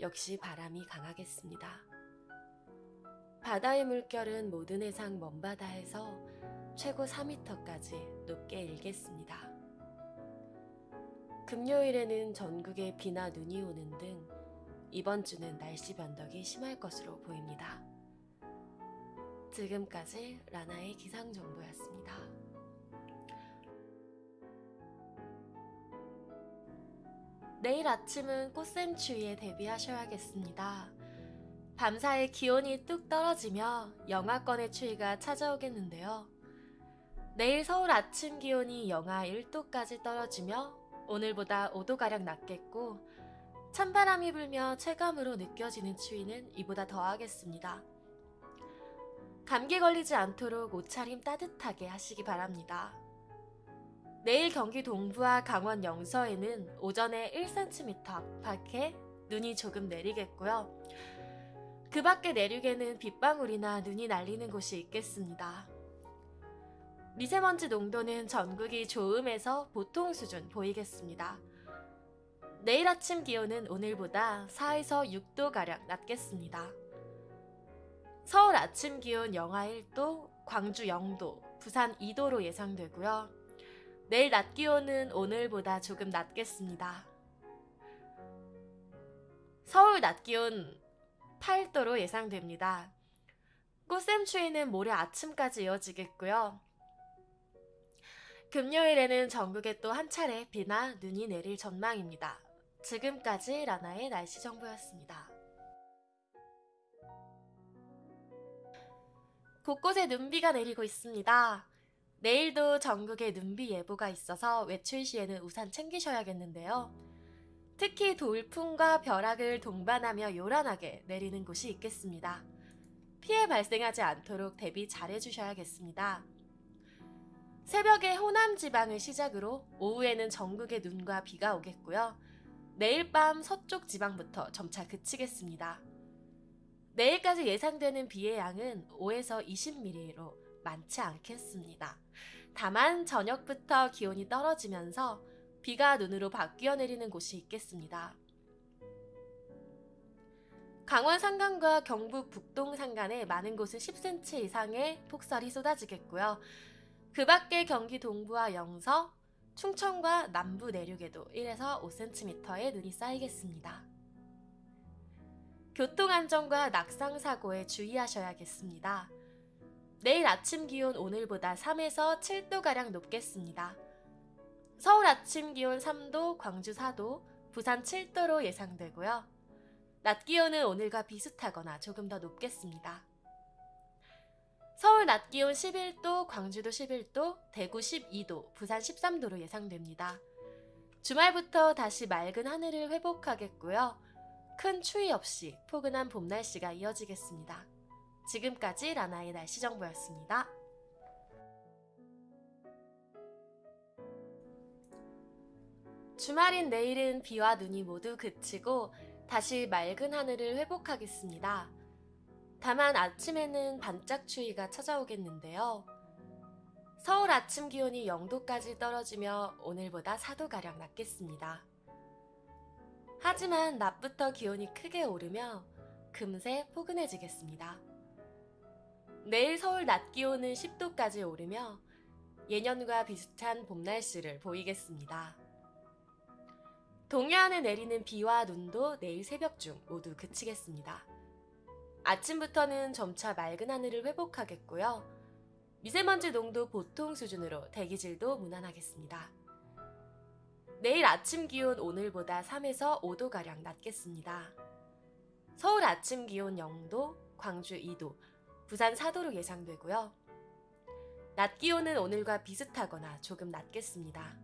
역시 바람이 강하겠습니다. 바다의 물결은 모든 해상 먼바다에서 최고 4m까지 높게 일겠습니다. 금요일에는 전국에 비나 눈이 오는 등 이번 주는 날씨 변덕이 심할 것으로 보입니다. 지금까지 라나의 기상정보였습니다. 내일 아침은 꽃샘추위에 대비하셔야겠습니다. 밤사이 기온이 뚝 떨어지며 영하권의 추위가 찾아오겠는데요. 내일 서울 아침 기온이 영하 1도까지 떨어지며 오늘보다 5도가량 낮겠고 찬바람이 불며 체감으로 느껴지는 추위는 이보다 더하겠습니다. 감기 걸리지 않도록 옷차림 따뜻하게 하시기 바랍니다. 내일 경기 동부와 강원 영서에는 오전에 1cm 안팎의 눈이 조금 내리겠고요. 그 밖에 내륙에는 빗방울이나 눈이 날리는 곳이 있겠습니다. 미세먼지 농도는 전국이 좋음에서 보통 수준 보이겠습니다. 내일 아침 기온은 오늘보다 4에서 6도가량 낮겠습니다. 서울 아침 기온 영하 1도, 광주 0도, 부산 2도로 예상되고요. 내일 낮 기온은 오늘보다 조금 낮겠습니다. 서울 낮 기온 8도로 예상됩니다. 꽃샘추위는 모레 아침까지 이어지겠고요. 금요일에는 전국에 또 한 차례 비나 눈이 내릴 전망입니다. 지금까지 라나의 날씨 정보였습니다. 곳곳에 눈비가 내리고 있습니다. 내일도 전국에 눈비 예보가 있어서 외출 시에는 우산 챙기셔야겠는데요. 특히 돌풍과 벼락을 동반하며 요란하게 내리는 곳이 있겠습니다. 피해 발생하지 않도록 대비 잘 해주셔야겠습니다. 새벽에 호남 지방을 시작으로 오후에는 전국에 눈과 비가 오겠고요. 내일 밤 서쪽 지방부터 점차 그치겠습니다. 내일까지 예상되는 비의 양은 5에서 20mm로 많지 않겠습니다. 다만 저녁부터 기온이 떨어지면서 비가 눈으로 바뀌어 내리는 곳이 있겠습니다. 강원 산간과 경북 북동 산간에 많은 곳은 10cm 이상의 폭설이 쏟아지겠고요. 그 밖에 경기 동부와 영서, 충청과 남부 내륙에도 1에서 5cm의 눈이 쌓이겠습니다. 교통안전과 낙상사고에 주의하셔야겠습니다. 내일 아침 기온 오늘보다 3에서 7도가량 높겠습니다. 서울 아침 기온 3도, 광주 4도, 부산 7도로 예상되고요. 낮 기온은 오늘과 비슷하거나 조금 더 높겠습니다. 서울 낮 기온 11도, 광주도 11도, 대구 12도, 부산 13도로 예상됩니다. 주말부터 다시 맑은 하늘을 회복하겠고요. 큰 추위 없이 포근한 봄 날씨가 이어지겠습니다. 지금까지 라나의 날씨 정보였습니다. 주말인 내일은 비와 눈이 모두 그치고 다시 맑은 하늘을 회복하겠습니다. 다만 아침에는 반짝 추위가 찾아오겠는데요. 서울 아침 기온이 0도까지 떨어지며 오늘보다 4도가량 낮겠습니다. 하지만 낮부터 기온이 크게 오르며 금세 포근해지겠습니다. 내일 서울 낮 기온은 10도까지 오르며 예년과 비슷한 봄 날씨를 보이겠습니다. 동해안에 내리는 비와 눈도 내일 새벽 중 모두 그치겠습니다. 아침부터는 점차 맑은 하늘을 회복하겠고요. 미세먼지 농도 보통 수준으로 대기질도 무난하겠습니다. 내일 아침 기온 오늘보다 3에서 5도가량 낮겠습니다. 서울 아침 기온 0도, 광주 2도, 부산 4도로 예상되고요. 낮 기온은 오늘과 비슷하거나 조금 낮겠습니다.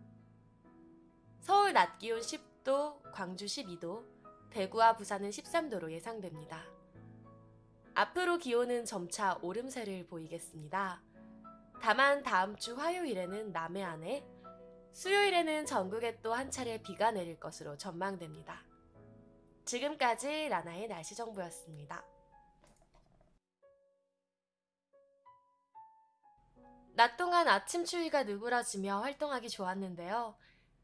서울 낮 기온 10도, 광주 12도, 대구와 부산은 13도로 예상됩니다. 앞으로 기온은 점차 오름세를 보이겠습니다. 다만 다음 주 화요일에는 남해안에, 수요일에는 전국에 또 한 차례 비가 내릴 것으로 전망됩니다. 지금까지 라나의 날씨 정보였습니다. 낮 동안 아침 추위가 누그러지며 활동하기 좋았는데요.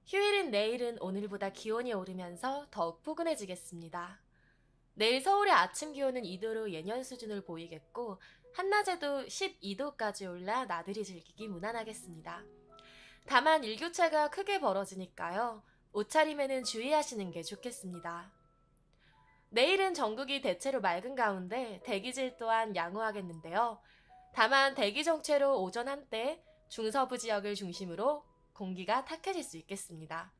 휴일인 내일은 오늘보다 기온이 오르면서 더욱 포근해지겠습니다. 내일 서울의 아침 기온은 2도로 예년 수준을 보이겠고 한낮에도 12도까지 올라 나들이 즐기기 무난하겠습니다. 다만 일교차가 크게 벌어지니까요. 옷차림에는 주의하시는 게 좋겠습니다. 내일은 전국이 대체로 맑은 가운데 대기질 또한 양호하겠는데요. 다만 대기 정체로 오전 한때 중서부 지역을 중심으로 공기가 탁해질 수 있겠습니다.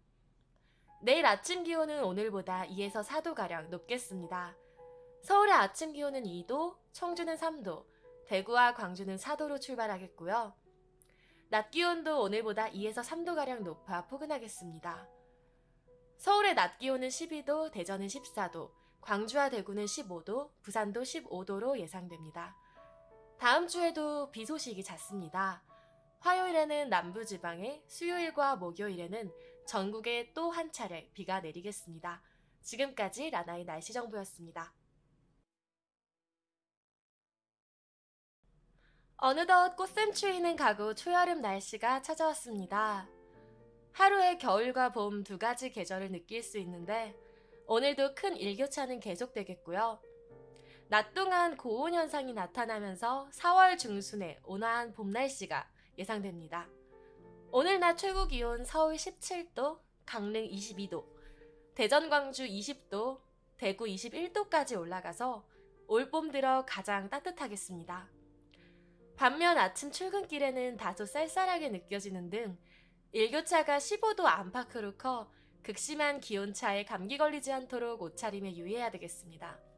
내일 아침 기온은 오늘보다 2에서 4도가량 높겠습니다. 서울의 아침 기온은 2도, 청주는 3도, 대구와 광주는 4도로 출발하겠고요. 낮 기온도 오늘보다 2에서 3도가량 높아 포근하겠습니다. 서울의 낮 기온은 12도, 대전은 14도, 광주와 대구는 15도, 부산도 15도로 예상됩니다. 다음 주에도 비 소식이 잦습니다. 화요일에는 남부지방에, 수요일과 목요일에는 전국에 또 한 차례 비가 내리겠습니다. 지금까지 라나의 날씨 정보였습니다. 어느덧 꽃샘추위는 가고 초여름 날씨가 찾아왔습니다. 하루에 겨울과 봄 두 가지 계절을 느낄 수 있는데 오늘도 큰 일교차는 계속되겠고요. 낮 동안 고온 현상이 나타나면서 4월 중순에 온화한 봄 날씨가 예상됩니다. 오늘 낮 최고 기온 서울 17도, 강릉 22도, 대전 광주 20도, 대구 21도까지 올라가서 올봄 들어 가장 따뜻하겠습니다. 반면 아침 출근길에는 다소 쌀쌀하게 느껴지는 등 일교차가 15도 안팎으로 커 극심한 기온차에 감기 걸리지 않도록 옷차림에 유의해야 되겠습니다.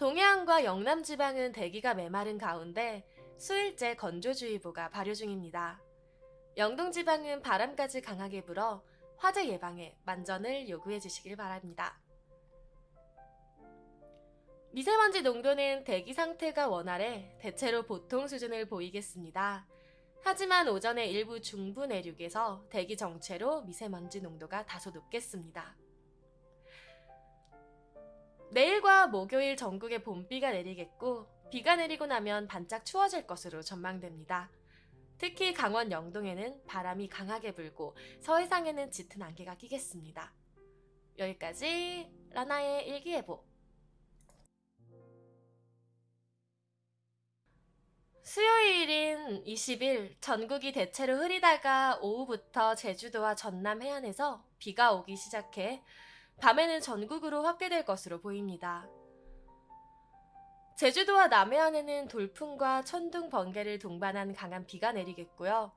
동해안과 영남 지방은 대기가 메마른 가운데 수일째 건조주의보가 발효 중입니다. 영동 지방은 바람까지 강하게 불어 화재 예방에 만전을 요구해 주시길 바랍니다. 미세먼지 농도는 대기 상태가 원활해 대체로 보통 수준을 보이겠습니다. 하지만 오전에 일부 중부 내륙에서 대기 정체로 미세먼지 농도가 다소 높겠습니다. 내일과 목요일 전국에 봄비가 내리겠고 비가 내리고 나면 반짝 추워질 것으로 전망됩니다. 특히 강원 영동에는 바람이 강하게 불고 서해상에는 짙은 안개가 끼겠습니다. 여기까지 라나의 일기예보. 수요일인 20일 전국이 대체로 흐리다가 오후부터 제주도와 전남 해안에서 비가 오기 시작해 밤에는 전국으로 확대될 것으로 보입니다. 제주도와 남해안에는 돌풍과 천둥, 번개를 동반한 강한 비가 내리겠고요.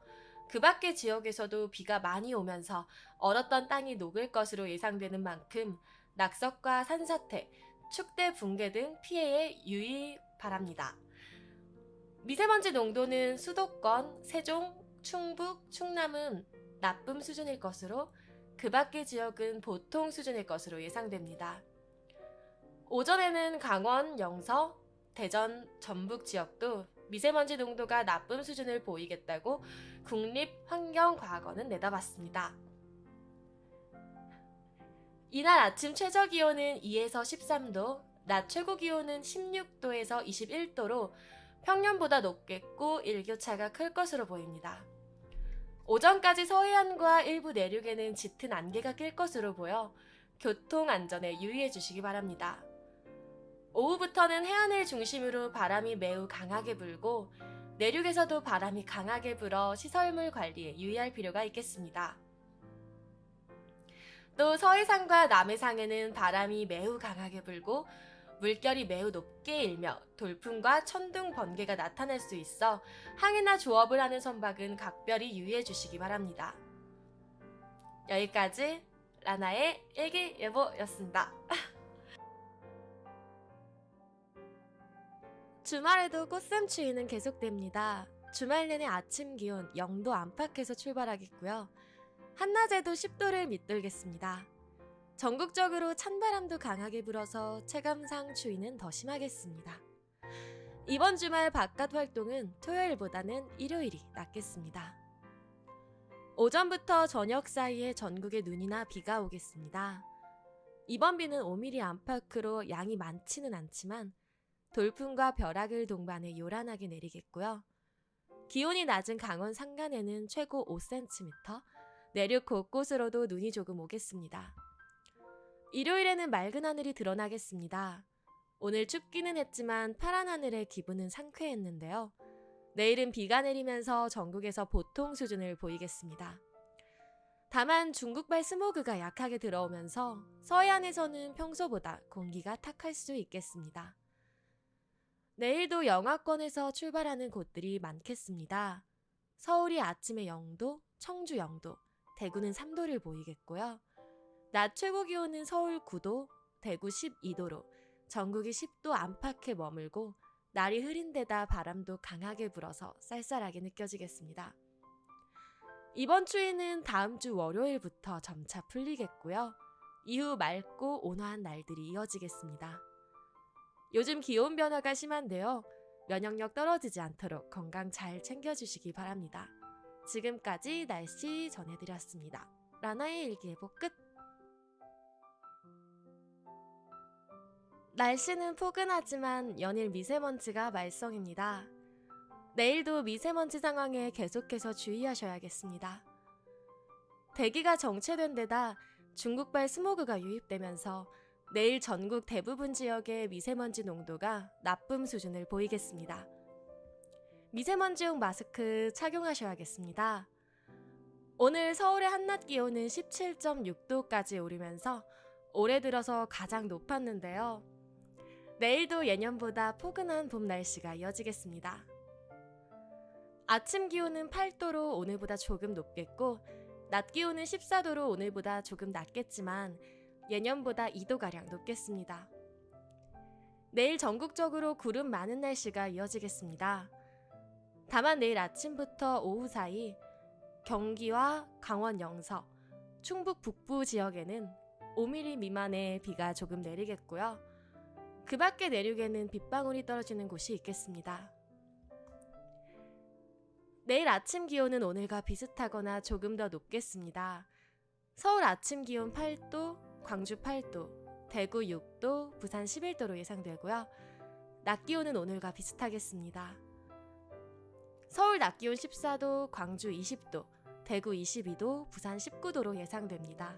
그 밖의 지역에서도 비가 많이 오면서 얼었던 땅이 녹을 것으로 예상되는 만큼 낙석과 산사태, 축대 붕괴 등 피해에 유의 바랍니다. 미세먼지 농도는 수도권, 세종, 충북, 충남은 나쁨 수준일 것으로 그 밖의 지역은 보통 수준일 것으로 예상됩니다. 오전에는 강원, 영서, 대전, 전북 지역도 미세먼지 농도가 나쁨 수준을 보이겠다고 국립환경과학원은 내다봤습니다. 이날 아침 최저 기온은 2에서 13도, 낮 최고 기온은 16도에서 21도로 평년보다 높겠고 일교차가 클 것으로 보입니다. 오전까지 서해안과 일부 내륙에는 짙은 안개가 낄 것으로 보여 교통 안전에 유의해 주시기 바랍니다. 오후부터는 해안을 중심으로 바람이 매우 강하게 불고 내륙에서도 바람이 강하게 불어 시설물 관리에 유의할 필요가 있겠습니다. 또 서해상과 남해상에는 바람이 매우 강하게 불고 물결이 매우 높게 일며 돌풍과 천둥 번개가 나타날 수 있어 항해나 조업을 하는 선박은 각별히 유의해 주시기 바랍니다. 여기까지 라나의 일기예보였습니다. (laughs) 주말에도 꽃샘추위는 계속됩니다. 주말 내내 아침 기온 0도 안팎에서 출발하겠고요. 한낮에도 10도를 밑돌겠습니다. 전국적으로 찬바람도 강하게 불어서 체감상 추위는 더 심하겠습니다. 이번 주말 바깥 활동은 토요일보다는 일요일이 낫겠습니다. 오전부터 저녁 사이에 전국에 눈이나 비가 오겠습니다. 이번 비는 5mm 안팎으로 양이 많지는 않지만 돌풍과 벼락을 동반해 요란하게 내리겠고요. 기온이 낮은 강원 산간에는 최고 5cm, 내륙 곳곳으로도 눈이 조금 오겠습니다. 일요일에는 맑은 하늘이 드러나겠습니다. 오늘 춥기는 했지만 파란 하늘의 기분은 상쾌했는데요. 내일은 비가 내리면서 전국에서 보통 수준을 보이겠습니다. 다만 중국발 스모그가 약하게 들어오면서 서해안에서는 평소보다 공기가 탁할 수 있겠습니다. 내일도 영하권에서 출발하는 곳들이 많겠습니다. 서울이 아침에 0도, 청주 0도, 대구는 3도를 보이겠고요. 낮 최고 기온은 서울 9도, 대구 12도로 전국이 10도 안팎에 머물고 날이 흐린 데다 바람도 강하게 불어서 쌀쌀하게 느껴지겠습니다. 이번 추위는 다음 주 월요일부터 점차 풀리겠고요. 이후 맑고 온화한 날들이 이어지겠습니다. 요즘 기온 변화가 심한데요. 면역력 떨어지지 않도록 건강 잘 챙겨주시기 바랍니다. 지금까지 날씨 전해드렸습니다. 라나의 일기예보 끝! 날씨는 포근하지만 연일 미세먼지가 말썽입니다. 내일도 미세먼지 상황에 계속해서 주의하셔야겠습니다. 대기가 정체된 데다 중국발 스모그가 유입되면서 내일 전국 대부분 지역의 미세먼지 농도가 나쁨 수준을 보이겠습니다. 미세먼지용 마스크 착용하셔야겠습니다. 오늘 서울의 한낮 기온은 17.6도까지 오르면서 올해 들어서 가장 높았는데요. 내일도 예년보다 포근한 봄 날씨가 이어지겠습니다. 아침 기온은 8도로 오늘보다 조금 높겠고 낮 기온은 14도로 오늘보다 조금 낮겠지만 예년보다 2도가량 높겠습니다. 내일 전국적으로 구름 많은 날씨가 이어지겠습니다. 다만 내일 아침부터 오후 사이 경기와 강원 영서, 충북 북부 지역에는 5mm 미만의 비가 조금 내리겠고요. 그 밖의 내륙에는 빗방울이 떨어지는 곳이 있겠습니다. 내일 아침 기온은 오늘과 비슷하거나 조금 더 높겠습니다. 서울 아침 기온 8도, 광주 8도, 대구 6도, 부산 11도로 예상되고요. 낮 기온은 오늘과 비슷하겠습니다. 서울 낮 기온 14도, 광주 20도, 대구 22도, 부산 19도로 예상됩니다.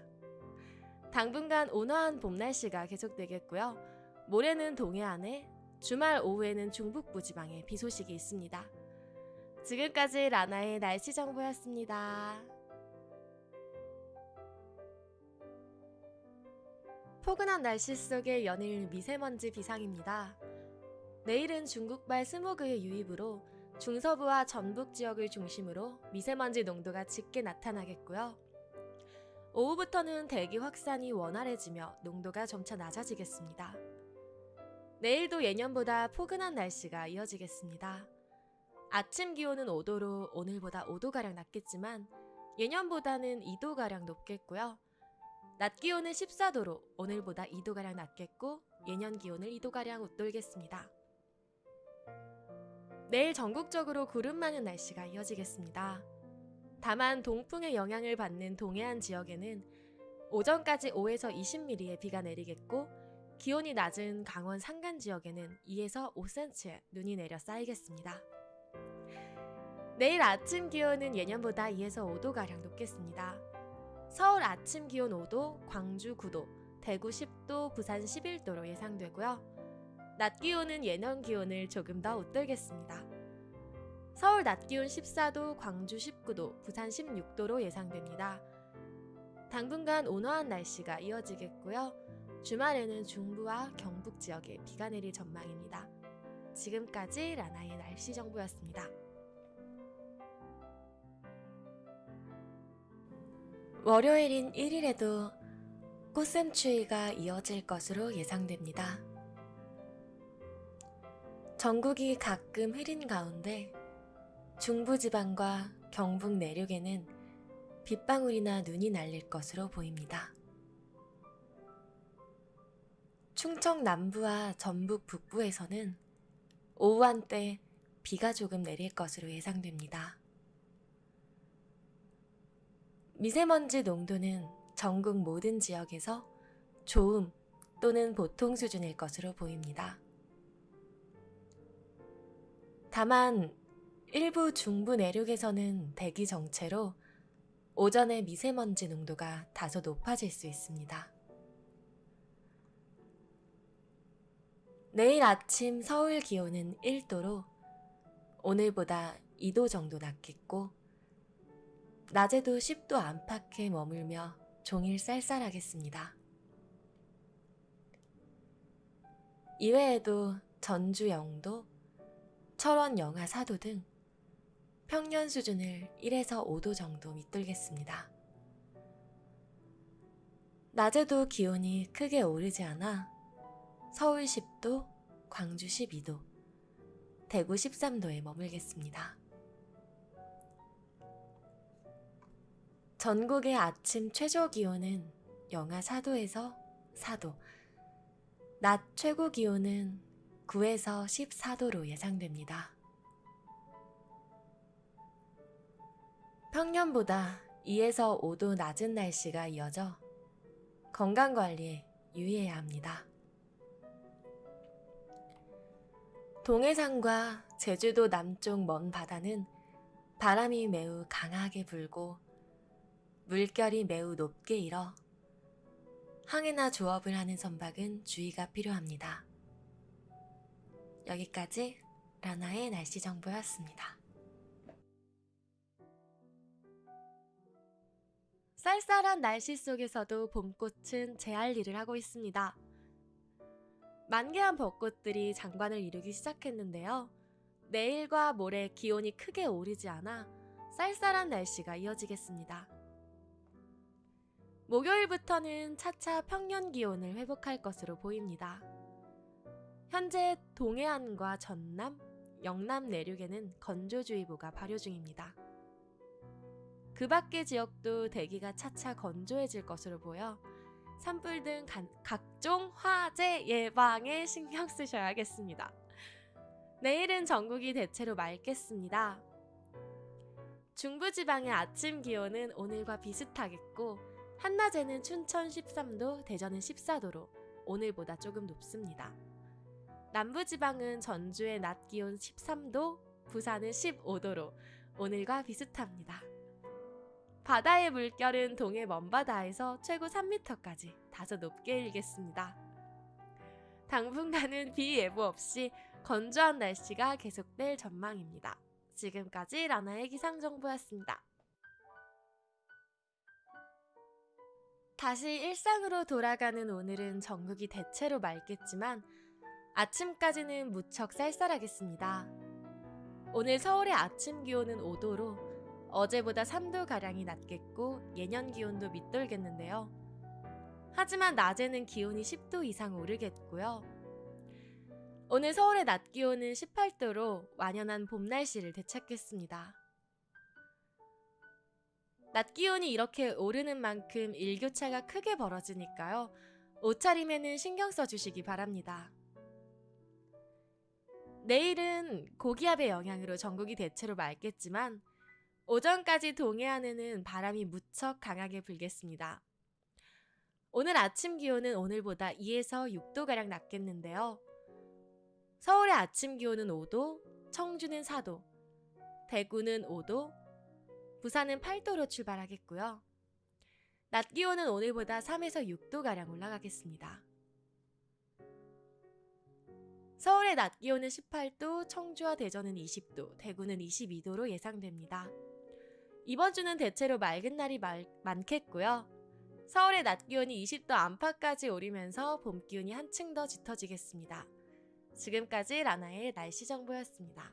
당분간 온화한 봄 날씨가 계속되겠고요. 모레는 동해안에, 주말 오후에는 중북부 지방에 비 소식이 있습니다. 지금까지 라나의 날씨 정보였습니다. 포근한 날씨 속의 연일 미세먼지 비상입니다. 내일은 중국발 스모그의 유입으로 중서부와 전북 지역을 중심으로 미세먼지 농도가 짙게 나타나겠고요. 오후부터는 대기 확산이 원활해지며 농도가 점차 낮아지겠습니다. 내일도 예년보다 포근한 날씨가 이어지겠습니다. 아침 기온은 5도로 오늘보다 5도가량 낮겠지만 예년보다는 2도가량 높겠고요. 낮 기온은 14도로 오늘보다 2도가량 낮겠고 예년 기온을 2도가량 웃돌겠습니다. 내일 전국적으로 구름 많은 날씨가 이어지겠습니다. 다만 동풍의 영향을 받는 동해안 지역에는 오전까지 5에서 20mm의 비가 내리겠고 기온이 낮은 강원 산간 지역에는 2에서 5cm의 눈이 내려 쌓이겠습니다. 내일 아침 기온은 예년보다 2에서 5도가량 높겠습니다. 서울 아침 기온 5도, 광주 9도, 대구 10도, 부산 11도로 예상되고요. 낮 기온은 예년 기온을 조금 더 웃돌겠습니다. 서울 낮 기온 14도, 광주 19도, 부산 16도로 예상됩니다. 당분간 온화한 날씨가 이어지겠고요. 주말에는 중부와 경북 지역에 비가 내릴 전망입니다. 지금까지 라나의 날씨 정보였습니다. 월요일인 1일에도 꽃샘추위가 이어질 것으로 예상됩니다. 전국이 가끔 흐린 가운데 중부지방과 경북 내륙에는 빗방울이나 눈이 날릴 것으로 보입니다. 충청 남부와 전북 북부에서는 오후 한때 비가 조금 내릴 것으로 예상됩니다. 미세먼지 농도는 전국 모든 지역에서 좋음 또는 보통 수준일 것으로 보입니다. 다만 일부 중부 내륙에서는 대기 정체로 오전에 미세먼지 농도가 다소 높아질 수 있습니다. 내일 아침 서울 기온은 1도로 오늘보다 2도 정도 낮겠고 낮에도 10도 안팎에 머물며 종일 쌀쌀하겠습니다. 이외에도 전주 영도, 철원 영하 4도 등 평년 수준을 1에서 5도 정도 밑돌겠습니다. 낮에도 기온이 크게 오르지 않아 서울 10도, 광주 12도, 대구 13도에 머물겠습니다. 전국의 아침 최저 기온은 영하 4도에서 4도, 낮 최고 기온은 9에서 14도로 예상됩니다. 평년보다 2에서 5도 낮은 날씨가 이어져 건강관리에 유의해야 합니다. 동해상과 제주도 남쪽 먼 바다는 바람이 매우 강하게 불고 물결이 매우 높게 일어 항해나 조업을 하는 선박은 주의가 필요합니다. 여기까지 라나의 날씨 정보였습니다. 쌀쌀한 날씨 속에서도 봄꽃은 제 할 일을 하고 있습니다. 만개한 벚꽃들이 장관을 이루기 시작했는데요. 내일과 모레 기온이 크게 오르지 않아 쌀쌀한 날씨가 이어지겠습니다. 목요일부터는 차차 평년 기온을 회복할 것으로 보입니다. 현재 동해안과 전남, 영남 내륙에는 건조주의보가 발효 중입니다. 그 밖의 지역도 대기가 차차 건조해질 것으로 보여 산불 등 간, 각종 화재 예방에 신경 쓰셔야겠습니다. 내일은 전국이 대체로 맑겠습니다. 중부지방의 아침 기온은 오늘과 비슷하겠고 한낮에는 춘천 13도, 대전은 14도로 오늘보다 조금 높습니다. 남부지방은 전주의 낮 기온 13도, 부산은 15도로 오늘과 비슷합니다. 바다의 물결은 동해 먼바다에서 최고 3m까지 다소 높게 일겠습니다. 당분간은 비 예보 없이 건조한 날씨가 계속될 전망입니다. 지금까지 라나의 기상정보였습니다. 다시 일상으로 돌아가는 오늘은 전국이 대체로 맑겠지만 아침까지는 무척 쌀쌀하겠습니다. 오늘 서울의 아침 기온은 5도로 어제보다 3도가량이 낮겠고 예년 기온도 밑돌겠는데요. 하지만 낮에는 기온이 10도 이상 오르겠고요. 오늘 서울의 낮 기온은 18도로 완연한 봄 날씨를 되찾겠습니다. 낮 기온이 이렇게 오르는 만큼 일교차가 크게 벌어지니까요. 옷차림에는 신경 써주시기 바랍니다. 내일은 고기압의 영향으로 전국이 대체로 맑겠지만 오전까지 동해안에는 바람이 무척 강하게 불겠습니다. 오늘 아침 기온은 오늘보다 2에서 6도가량 낮겠는데요. 서울의 아침 기온은 5도, 청주는 4도, 대구는 5도, 부산은 8도로 출발하겠고요. 낮 기온은 오늘보다 3에서 6도가량 올라가겠습니다. 서울의 낮 기온은 18도, 청주와 대전은 20도, 대구는 22도로 예상됩니다. 이번 주는 대체로 맑은 날이 말, 많겠고요. 서울의 낮 기온이 20도 안팎까지 오르면서 봄 기온이 한층 더 짙어지겠습니다. 지금까지 라나의 날씨 정보였습니다.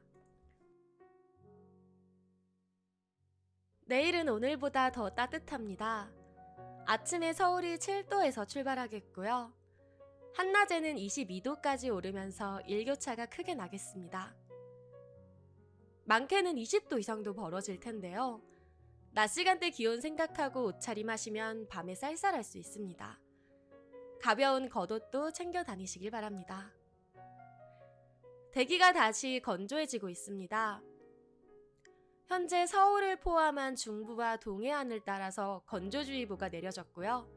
내일은 오늘보다 더 따뜻합니다. 아침에 서울이 7도에서 출발하겠고요. 한낮에는 22도까지 오르면서 일교차가 크게 나겠습니다. 많게는 20도 이상도 벌어질 텐데요. 낮 시간대 기온 생각하고 옷차림 하시면 밤에 쌀쌀할 수 있습니다. 가벼운 겉옷도 챙겨 다니시길 바랍니다. 대기가 다시 건조해지고 있습니다. 현재 서울을 포함한 중부와 동해안을 따라서 건조주의보가 내려졌고요.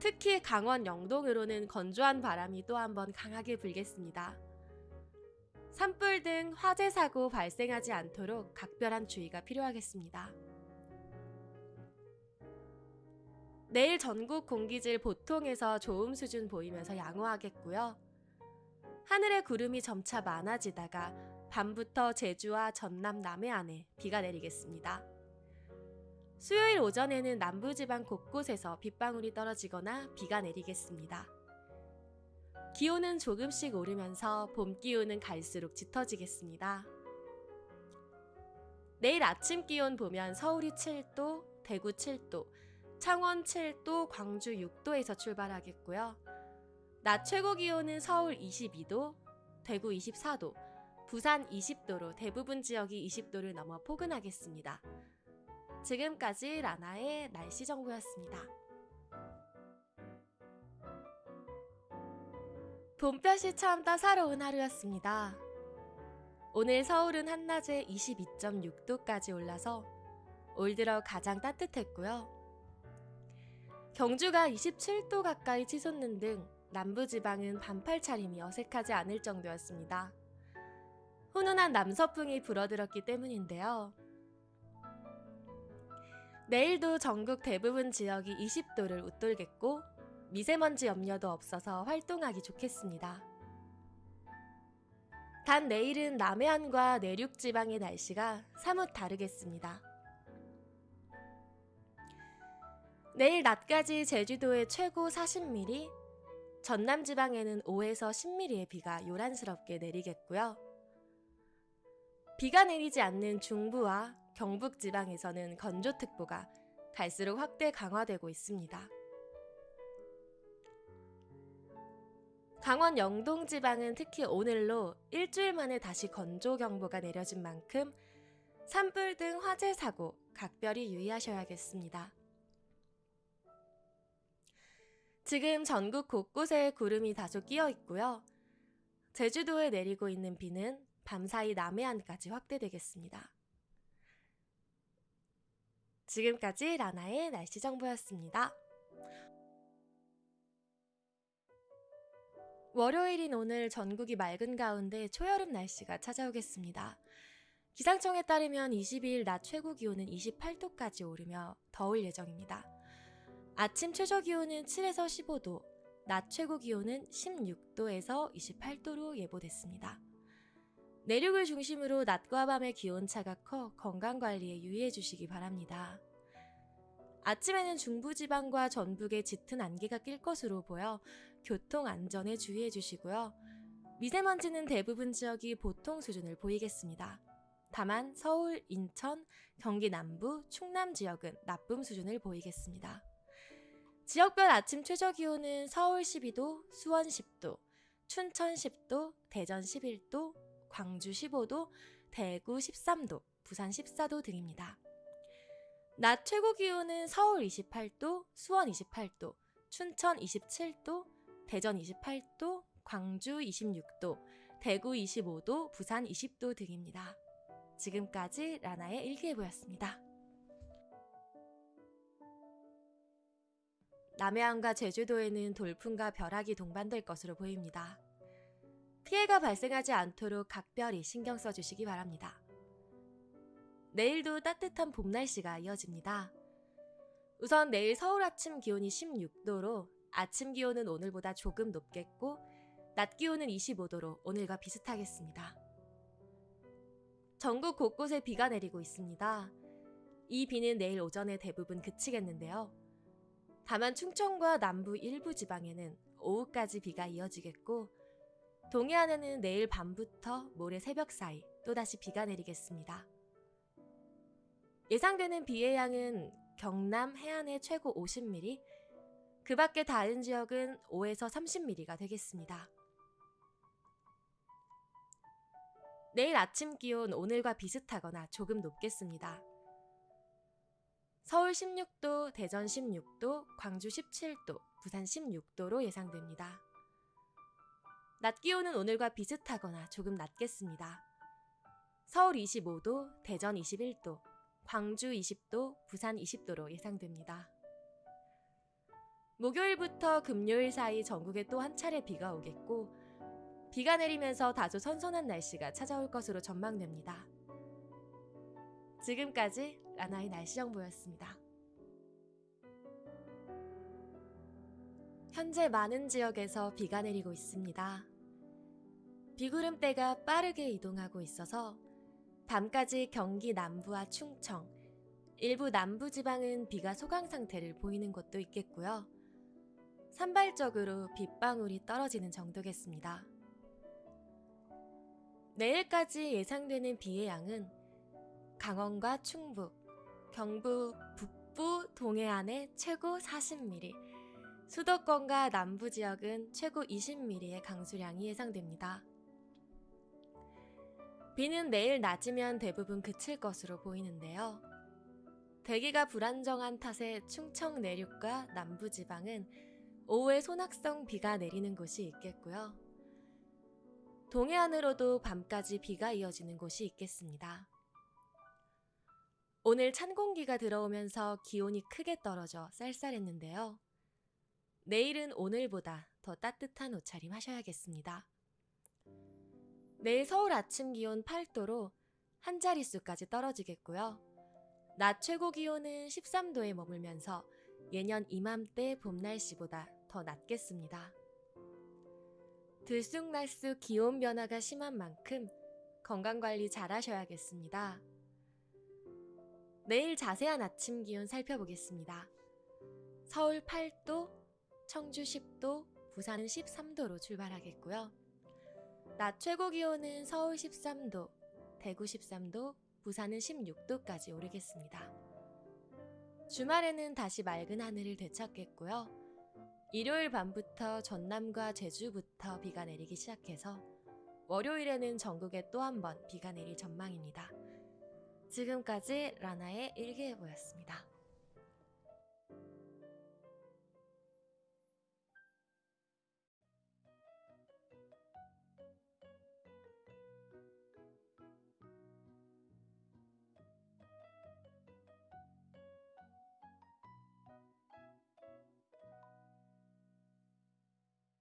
특히 강원 영동으로는 건조한 바람이 또 한 번 강하게 불겠습니다. 산불 등 화재 사고 발생하지 않도록 각별한 주의가 필요하겠습니다. 내일 전국 공기질 보통에서 좋음 수준 보이면서 양호하겠고요. 하늘에 구름이 점차 많아지다가 밤부터 제주와 전남 남해안에 비가 내리겠습니다. 수요일 오전에는 남부지방 곳곳에서 빗방울이 떨어지거나 비가 내리겠습니다. 기온은 조금씩 오르면서 봄 기온은 갈수록 짙어지겠습니다. 내일 아침 기온 보면 서울이 7도, 대구 7도, 창원 7도, 광주 6도에서 출발하겠고요. 낮 최고 기온은 서울 22도, 대구 24도, 부산 20도로 대부분 지역이 20도를 넘어 포근하겠습니다. 지금까지 라나의 날씨 정보였습니다. 봄볕이 참 따사로운 하루였습니다. 오늘 서울은 한낮에 22.6도까지 올라서 올 들어 가장 따뜻했고요. 경주가 27도 가까이 치솟는 등 남부지방은 반팔 차림이 어색하지 않을 정도였습니다. 훈훈한 남서풍이 불어들었기 때문인데요. 내일도 전국 대부분 지역이 20도를 웃돌겠고 미세먼지 염려도 없어서 활동하기 좋겠습니다. 단 내일은 남해안과 내륙 지방의 날씨가 사뭇 다르겠습니다. 내일 낮까지 제주도에 최고 40mm, 전남 지방에는 5에서 10mm의 비가 요란스럽게 내리겠고요. 비가 내리지 않는 중부와 경북 지방에서는 건조특보가 갈수록 확대 강화되고 있습니다. 강원 영동 지방은 특히 오늘로 일주일 만에 다시 건조경보가 내려진 만큼 산불 등 화재 사고 각별히 유의하셔야겠습니다. 지금 전국 곳곳에 구름이 다소 끼어 있고요. 제주도에 내리고 있는 비는 밤사이 남해안까지 확대되겠습니다. 지금까지 라나의 날씨 정보였습니다. 월요일인 오늘 전국이 맑은 가운데 초여름 날씨가 찾아오겠습니다. 기상청에 따르면 22일 낮 최고 기온은 28도까지 오르며 더울 예정입니다. 아침 최저 기온은 7에서 15도, 낮 최고 기온은 16도에서 28도로 예보됐습니다. 내륙을 중심으로 낮과 밤의 기온차가 커 건강 관리에 유의해 주시기 바랍니다. 아침에는 중부지방과 전북에 짙은 안개가 낄 것으로 보여 교통 안전에 주의해 주시고요. 미세먼지는 대부분 지역이 보통 수준을 보이겠습니다. 다만 서울, 인천, 경기 남부, 충남 지역은 나쁨 수준을 보이겠습니다. 지역별 아침 최저 기온은 서울 12도, 수원 10도, 춘천 10도, 대전 11도, 광주 15도, 대구 13도, 부산 14도 등입니다. 낮 최고 기온은 서울 28도, 수원 28도, 춘천 27도, 대전 28도, 광주 26도, 대구 25도, 부산 20도 등입니다. 지금까지 라나의 일기예보였습니다. 남해안과 제주도에는 돌풍과 벼락이 동반될 것으로 보입니다. 피해가 발생하지 않도록 각별히 신경 써주시기 바랍니다. 내일도 따뜻한 봄 날씨가 이어집니다. 우선 내일 서울 아침 기온이 16도로 아침 기온은 오늘보다 조금 높겠고 낮 기온은 25도로 오늘과 비슷하겠습니다. 전국 곳곳에 비가 내리고 있습니다. 이 비는 내일 오전에 대부분 그치겠는데요. 다만 충청과 남부 일부 지방에는 오후까지 비가 이어지겠고 동해안에는 내일 밤부터 모레 새벽 사이 또다시 비가 내리겠습니다. 예상되는 비의 양은 경남 해안의 최고 50mm, 그 밖에 다른 지역은 5에서 30mm가 되겠습니다. 내일 아침 기온 오늘과 비슷하거나 조금 높겠습니다. 서울 16도, 대전 16도, 광주 17도, 부산 16도로 예상됩니다. 낮 기온은 오늘과 비슷하거나 조금 낮겠습니다. 서울 25도, 대전 21도, 광주 20도, 부산 20도로 예상됩니다. 목요일부터 금요일 사이 전국에 또 한 차례 비가 오겠고, 비가 내리면서 다소 선선한 날씨가 찾아올 것으로 전망됩니다. 지금까지 라나의 날씨 정보였습니다. 현재 많은 지역에서 비가 내리고 있습니다. 비구름대가 빠르게 이동하고 있어서 밤까지 경기 남부와 충청, 일부 남부 지방은 비가 소강 상태를 보이는 곳도 있겠고요. 산발적으로 빗방울이 떨어지는 정도겠습니다. 내일까지 예상되는 비의 양은 강원과 충북, 경북 북부 동해안에 최고 40mm, 수도권과 남부 지역은 최고 20mm의 강수량이 예상됩니다. 비는 내일 낮이면 대부분 그칠 것으로 보이는데요. 대기가 불안정한 탓에 충청 내륙과 남부 지방은 오후에 소낙성 비가 내리는 곳이 있겠고요. 동해안으로도 밤까지 비가 이어지는 곳이 있겠습니다. 오늘 찬 공기가 들어오면서 기온이 크게 떨어져 쌀쌀했는데요. 내일은 오늘보다 더 따뜻한 옷차림 하셔야겠습니다. 내일 서울 아침 기온 8도로 한 자릿수까지 떨어지겠고요. 낮 최고 기온은 13도에 머물면서 예년 이맘때 봄 날씨보다 더 낮겠습니다. 들쑥날쑥 기온 변화가 심한 만큼 건강관리 잘 하셔야겠습니다. 내일 자세한 아침 기온 살펴보겠습니다. 서울 8도, 청주 10도, 부산은 13도로 출발하겠고요. 낮 최고 기온은 서울 13도, 대구 13도, 부산은 16도까지 오르겠습니다. 주말에는 다시 맑은 하늘을 되찾겠고요. 일요일 밤부터 전남과 제주부터 비가 내리기 시작해서 월요일에는 전국에 또 한 번 비가 내릴 전망입니다. 지금까지 라나의 일기예보였습니다.